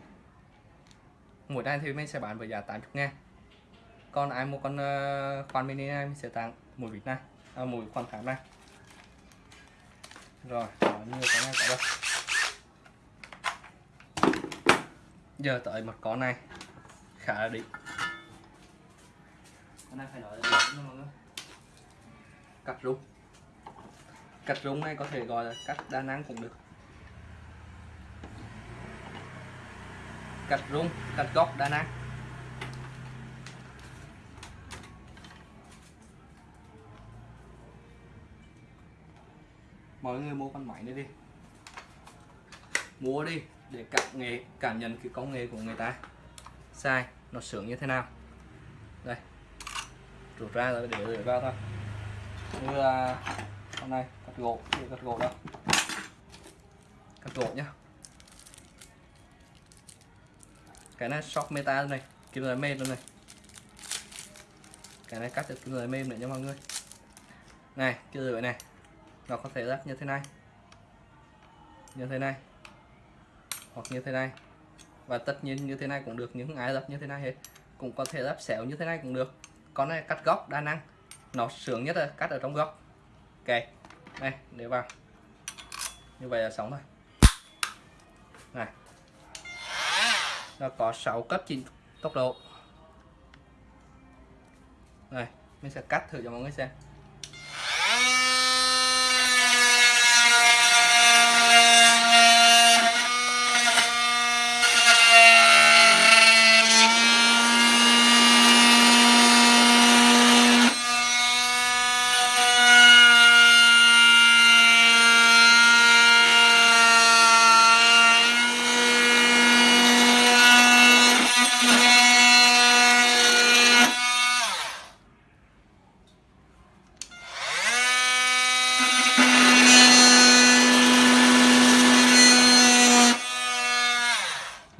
Mũi này thì mình sẽ bán với giá 80 ngàn. Còn ai mua con à, khoan mini này mình sẽ tặng mũi vịt này à, mũi khoan khác này. Rồi nhiều cái này cả đâu. Giờ tới một con này. Khá là đỉnh. Con này phải nói là đỉnh mọi người. Cắt rung. Cắt rung này có thể gọi là cắt đa năng cũng được. Cắt rung, cắt góc đa năng. Mọi người mua con máy này đi mua đi để cảm nghề, cảm nhận cái công nghệ của người ta. Sai nó sướng như thế nào? Đây. Rút ra rồi để rửa vào thôi. Như là hôm nay cắt gỗ để cắt gỗ đâu cắt gỗ nhá. Cái này shock meta này kim loại mềm luôn này. Cái này cắt được kim loại mềm nữa nha mọi người. Này kia rửa này nó có thể lắp như thế này. Như thế này hoặc như thế này. Và tất nhiên như thế này cũng được những ai lắp như thế này hết. Cũng có thể lắp xéo như thế này cũng được. Con này cắt góc đa năng. Nó sướng nhất là cắt ở trong góc. Ok đây để vào. Như vậy là sống thôi này. Nó có 6 cấp chỉnh tốc độ. Này, mình sẽ cắt thử cho mọi người xem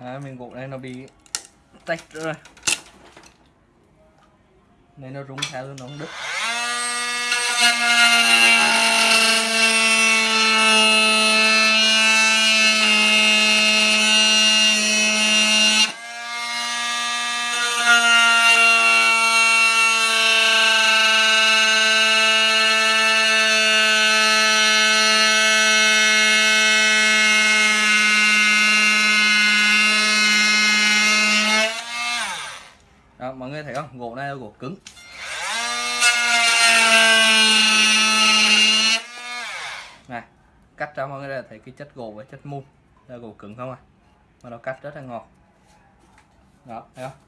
à, miếng gỗ này nó bị tách rồi nên nó rung theo nó không đứt đó mọi người thấy không gỗ này là gỗ cứng. Này cắt ra mọi người là thấy cái chất gỗ với chất mung là gỗ cứng không à mà nó cắt rất là ngọt. Đó, thấy không?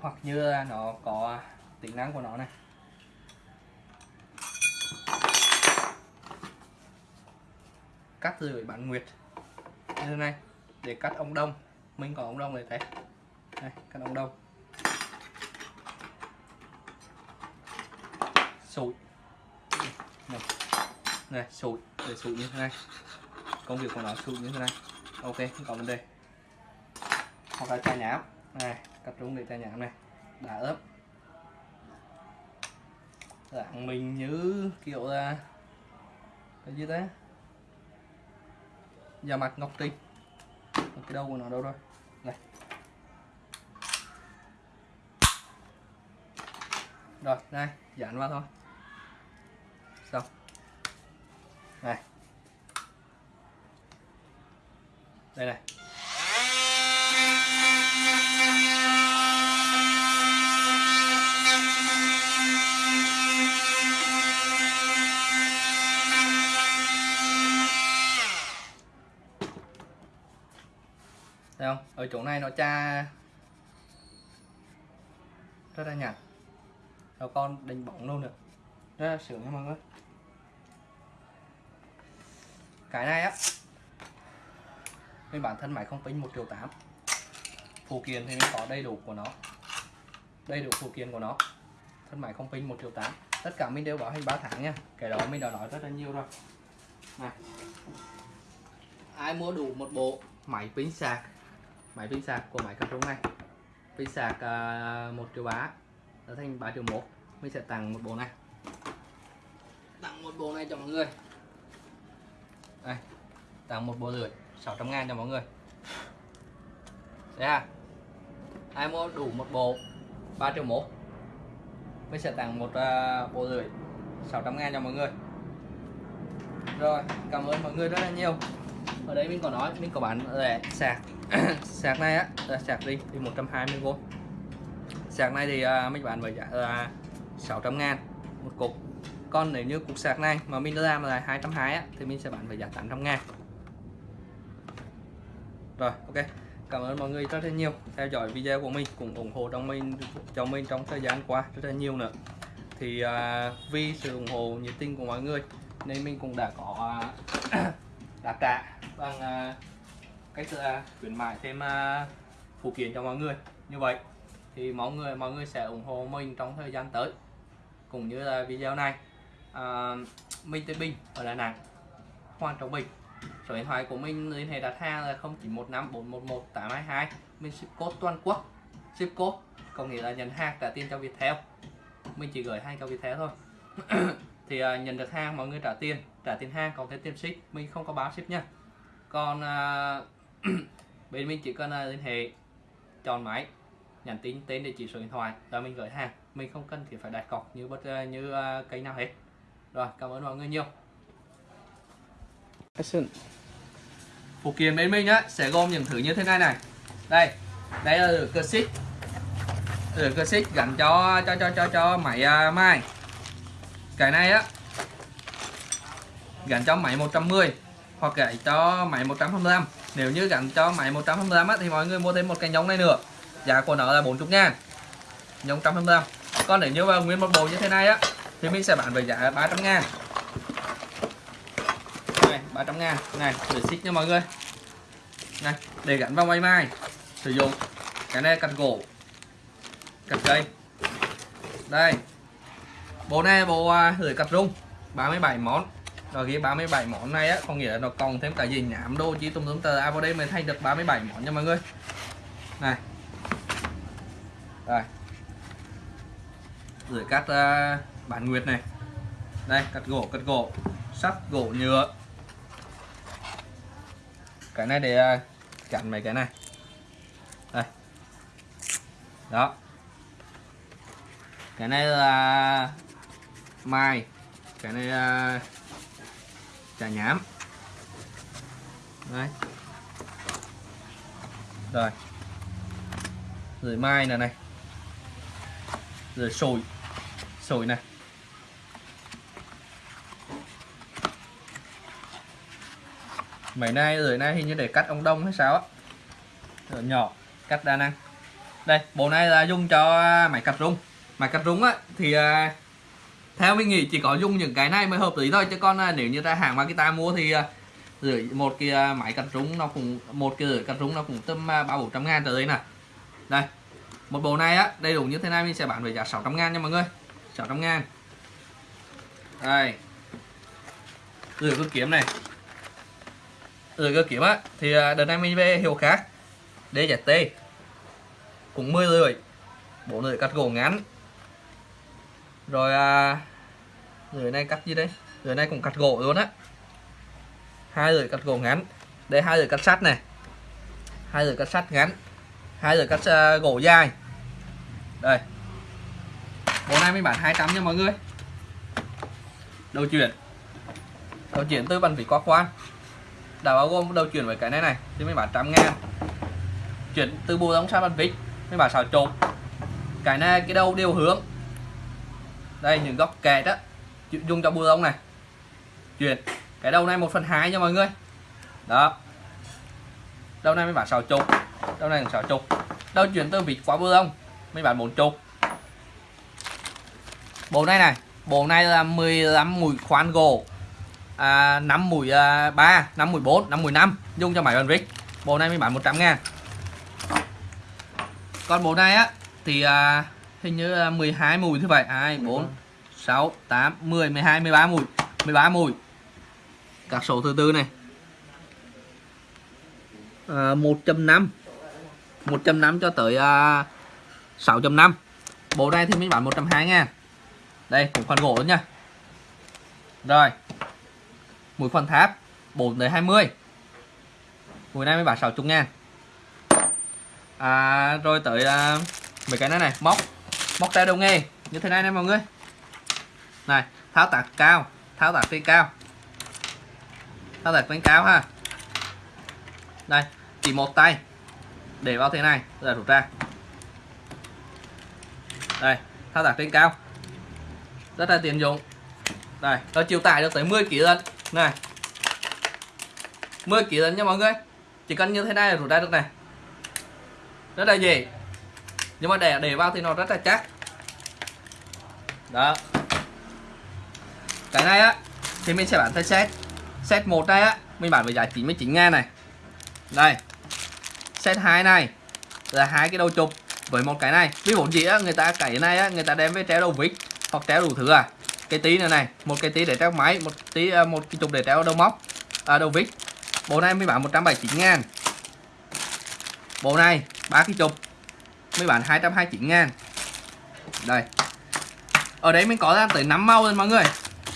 Hoặc như là nó có tính năng của nó này. Cắt từ bản nguyệt. Như thế này, để cắt ống đông. Mình có ống đông này thấy. Đây, cắt ống đông. Sụi. Này, này sụi. Để sụi như thế này. Công việc của nó sụi như thế này. Ok không có vấn đề. Hoặc là chai nhám. Này cắt trúng để chai nhám này. Đã ướp. Dạng mình như kiểu là cái gì thế da mặt ngọc tinh cái đầu của nó đâu rồi? Này rồi đây dán vào thôi xong này. Đây này. Thấy không? Ở chỗ này nó tra rất là nhạt. Rồi con đánh bóng luôn được rất là sướng nha mọi người cái này á. Bên bản thân máy không tính 1 triệu 8 phụ kiện thì mình có đầy đủ của nó. Đầy đủ phụ kiện của nó. Thân máy không pin 1 triệu 8 tất cả mình đều bảo hành 3 tháng nha. Cái đó mình đã nói rất là nhiều rồi. Này. Ai mua đủ một bộ máy pin sạc? Máy pin sạc của máy cà trống này. Pin sạc ờ, uh, 1 triệu bá trở thành 3 triệu 1 mình sẽ tặng một bộ này. Tặng một bộ này cho mọi người tặng một bộ rưỡi 600 ngàn cho mọi người. Đấy ha à? ai mua đủ một bộ 3 triệu mốt. Mình sẽ tặng một uh, bộ rưỡi 600 ngàn cho mọi người. Rồi cảm ơn mọi người rất là nhiều. Ở đây mình có nói mình có bán rẻ sạc. Sạc này á là sạc đi thì 120V sạc này thì uh, mình bán với giá là 600 ngàn một cục. Còn nếu như cục sạc này mà mình làm là 220 á thì mình sẽ bán với giá 800 ngàn rồi ok. Cảm ơn mọi người rất là nhiều theo dõi video của mình cũng ủng hộ trong mình cho mình trong thời gian qua rất là nhiều nữa. Thì à, vì sự ủng hộ nhiệt tình của mọi người nên mình cũng đã có à, đã trả bằng à, cách à, khuyến mại thêm à, phụ kiện cho mọi người. Như vậy thì mọi người mọi người sẽ ủng hộ mình trong thời gian tới. Cũng như là video này à, Minh Tây Bình ở Đà Nẵng Hoàng Trọng Bình số điện thoại của mình liên hệ đặt hàng là 0915 411 822 mình ship code toàn quốc. Ship code có nghĩa là nhận hàng trả tiền cho Viettel. Mình chỉ gửi hai cho Viettel thôi. Thì uh, nhận được hàng mọi người trả tiền. Trả tiền hàng còn thêm tiền ship. Mình không có báo ship nha. Còn uh, bên mình chỉ cần uh, liên hệ chọn máy nhắn tin tên địa chỉ số điện thoại rồi mình gửi hàng. Mình không cần thì phải đặt cọc như bất uh, như uh, cây nào hết. Rồi cảm ơn mọi người nhiều phụ kiện bên mình á sẽ gồm những thứ như thế này này. Đây đây là cơ xích cơ xích gắn cho cho cho cho cho máy à, uh, mai cái này á gắn cho máy 110 hoặc gắn cho máy 125 nếu như gắn cho máy 125 á, thì mọi người mua thêm một cái nhông này nữa. Giá của nó là 40 ngàn. Nhông 125 còn nếu như vào nguyên một bộ như thế này á thì mình sẽ bán với giá 300 ngàn. 300 ngàn. Này để xích nha mọi người. Này để gắn vào máy mai sử dụng cái này cắt gỗ cắt cây. Đây bộ này bộ à, uh, lưỡi cặp rung 37 món. Rồi cái 37 món này á có nghĩa là nó còn thêm cả gì nhảm đô chi tùm tùm tờ. À vào đây mới thay được 37 món nha mọi người. Này. Đây. Lưỡi cắt à, uh, bản nguyệt này. Đây cắt gỗ cắt gỗ sắt gỗ nhựa cái này để à, chặn mấy cái này. Đây. Đó. Cái này là mai. Cái này là chả nhám. Đấy. Rồi. Rồi mai này này. Rồi sồi. Sồi này. Mấy nay rồi nay hình như để cắt ông đông hay sao á. Rồi nhỏ cắt đa năng. Đây bộ này là dùng cho à, máy cắt rung. Máy cắt rung á thì à, theo mình nghĩ chỉ có dùng những cái này mới hợp lý thôi. Chứ còn à, nếu như ta hàng Makita mua thì uh, rưỡi một cái máy cắt rung nó cũng một cái rưỡi cắt rung nó cũng tầm ba bốn trăm ngàn tới đây nè đây một bộ này á đầy đủ như thế này mình sẽ bán với giá 600 ngàn nha mọi người. 600 ngàn. Đây. Rửa cơ kiếm này rồi cơ kiếm á thì à, đợt này mình về hiệu khác DZT cũng 10 lưỡi bộ lưỡi cắt gỗ ngắn. Rồi à, lưỡi này cắt gì đây? Lưỡi này cũng cắt gỗ luôn á. Hai lưỡi cắt gỗ ngắn. Đây hai lưỡi cắt sắt này. Hai lưỡi cắt sắt ngắn. Hai lưỡi cắt uh, gỗ dài. Đây. Bộ này mình bán 200 nha mọi người. Đầu chuyển. Đầu chuyển từ bàn vỉ qua quan đã bao gồm đầu chuyển với cái này này, thì mình bán trăm ngàn. Chuyển từ bộ đóng sang bàn vít mình bán xào trộn cái này, cái đầu đều hướng. Đây, những góc kẹt á dùng cho bùa lông này. Chuyển, cái đầu này một phần hai nha mọi người. Đó. Đầu này mới bán xào chục, đầu này xào chục. Đầu chuyển từ vịt qua bùa lông mới bán 4 chục. Bộ này này, bộ này là 15 mũi khoan gỗ à, 5 mũi à, 3 5 mũi 4 5 mũi 5 dùng cho máy bàn vít bộ này mới bán 100 ngàn. Còn bộ này á thì à, hình như là 12 mùi thứ vậy. 2 4 6 8 10 12 13 mùi. 13 mùi. Các số thứ tư này. À, 1.5 1.5 cho tới à, 6.5 bộ này thì mình bán 120 ngàn. Đây cũng phần gỗ nha. Rồi mũi phần tháp 4 tới 20 mũi này mới bán 60 ngàn. À, rồi tới à, mấy cái này này móc móc tay đầu nghề. Như thế này nè mọi người. Này tháo tạc cao tháo tạc trên cao. Tháo tạc trên cao ha. Đây chỉ một tay. Để vào thế này rồi rút ra. Đây tháo tạc trên cao. Rất là tiện dụng. Đây nó chịu tải được tới 10 kg lần này. 10 kg lần nha mọi người. Chỉ cần như thế này là rút ra được này. Rất là dễ. Nhưng mà để để vào thì nó rất là chắc. Đó. Cái này á, thì mình sẽ bán theo set. Set một này á, mình bán với giá 99 ngàn này. Đây. Set 2 này là hai cái đầu chụp với một cái này. Ví dụ gì á, người ta cái này á, người ta đem với treo đầu vít hoặc treo đủ thứ à cái tí này này một cái tí để treo máy một tí à, một cái trục để treo đầu móc à, đầu vít. Bộ này mới bán 179 ngàn. Bộ này ba cái trục mới bán 229 ngàn. Đây. Ở đấy mình có ra tới 5 màu rồi mọi người.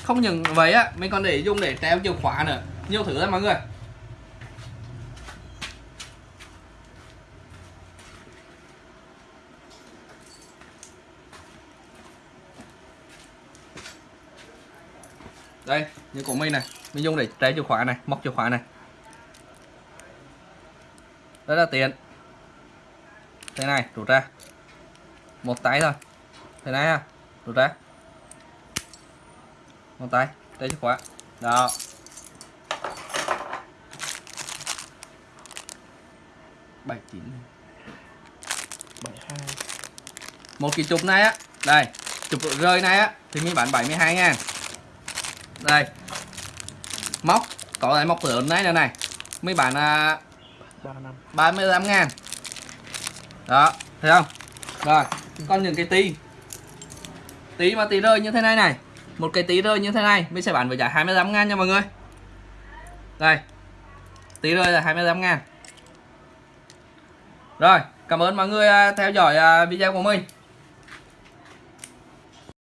Không những vậy á mình còn để dùng để treo chìa khóa nữa. Nhiều thứ lắm mọi người. Đây, như của mình này. Mình dùng để trái chìa khóa này, móc chìa khóa này. Rất là tiện. Thế này, rút ra. Một tay thôi. Thế này ha rút ra. Một tay đây chìa khóa. Đó. Bảy chín. Bảy hai. Một cái chụp này á. Đây, chụp rơi này á, thì mình bán 72 ngàn đây. Móc. Có cái móc lớn này nữa này. Mới bán à, ba năm. 35 ngàn. Đó thấy không? Rồi còn những cái tí. Tí mà tí rơi như thế này này. Một cái tí rơi như thế này mình sẽ bán với giá 25 ngàn nha mọi người. Đây. Tí rơi là 25 ngàn. Rồi cảm ơn mọi người à, theo dõi à, video của mình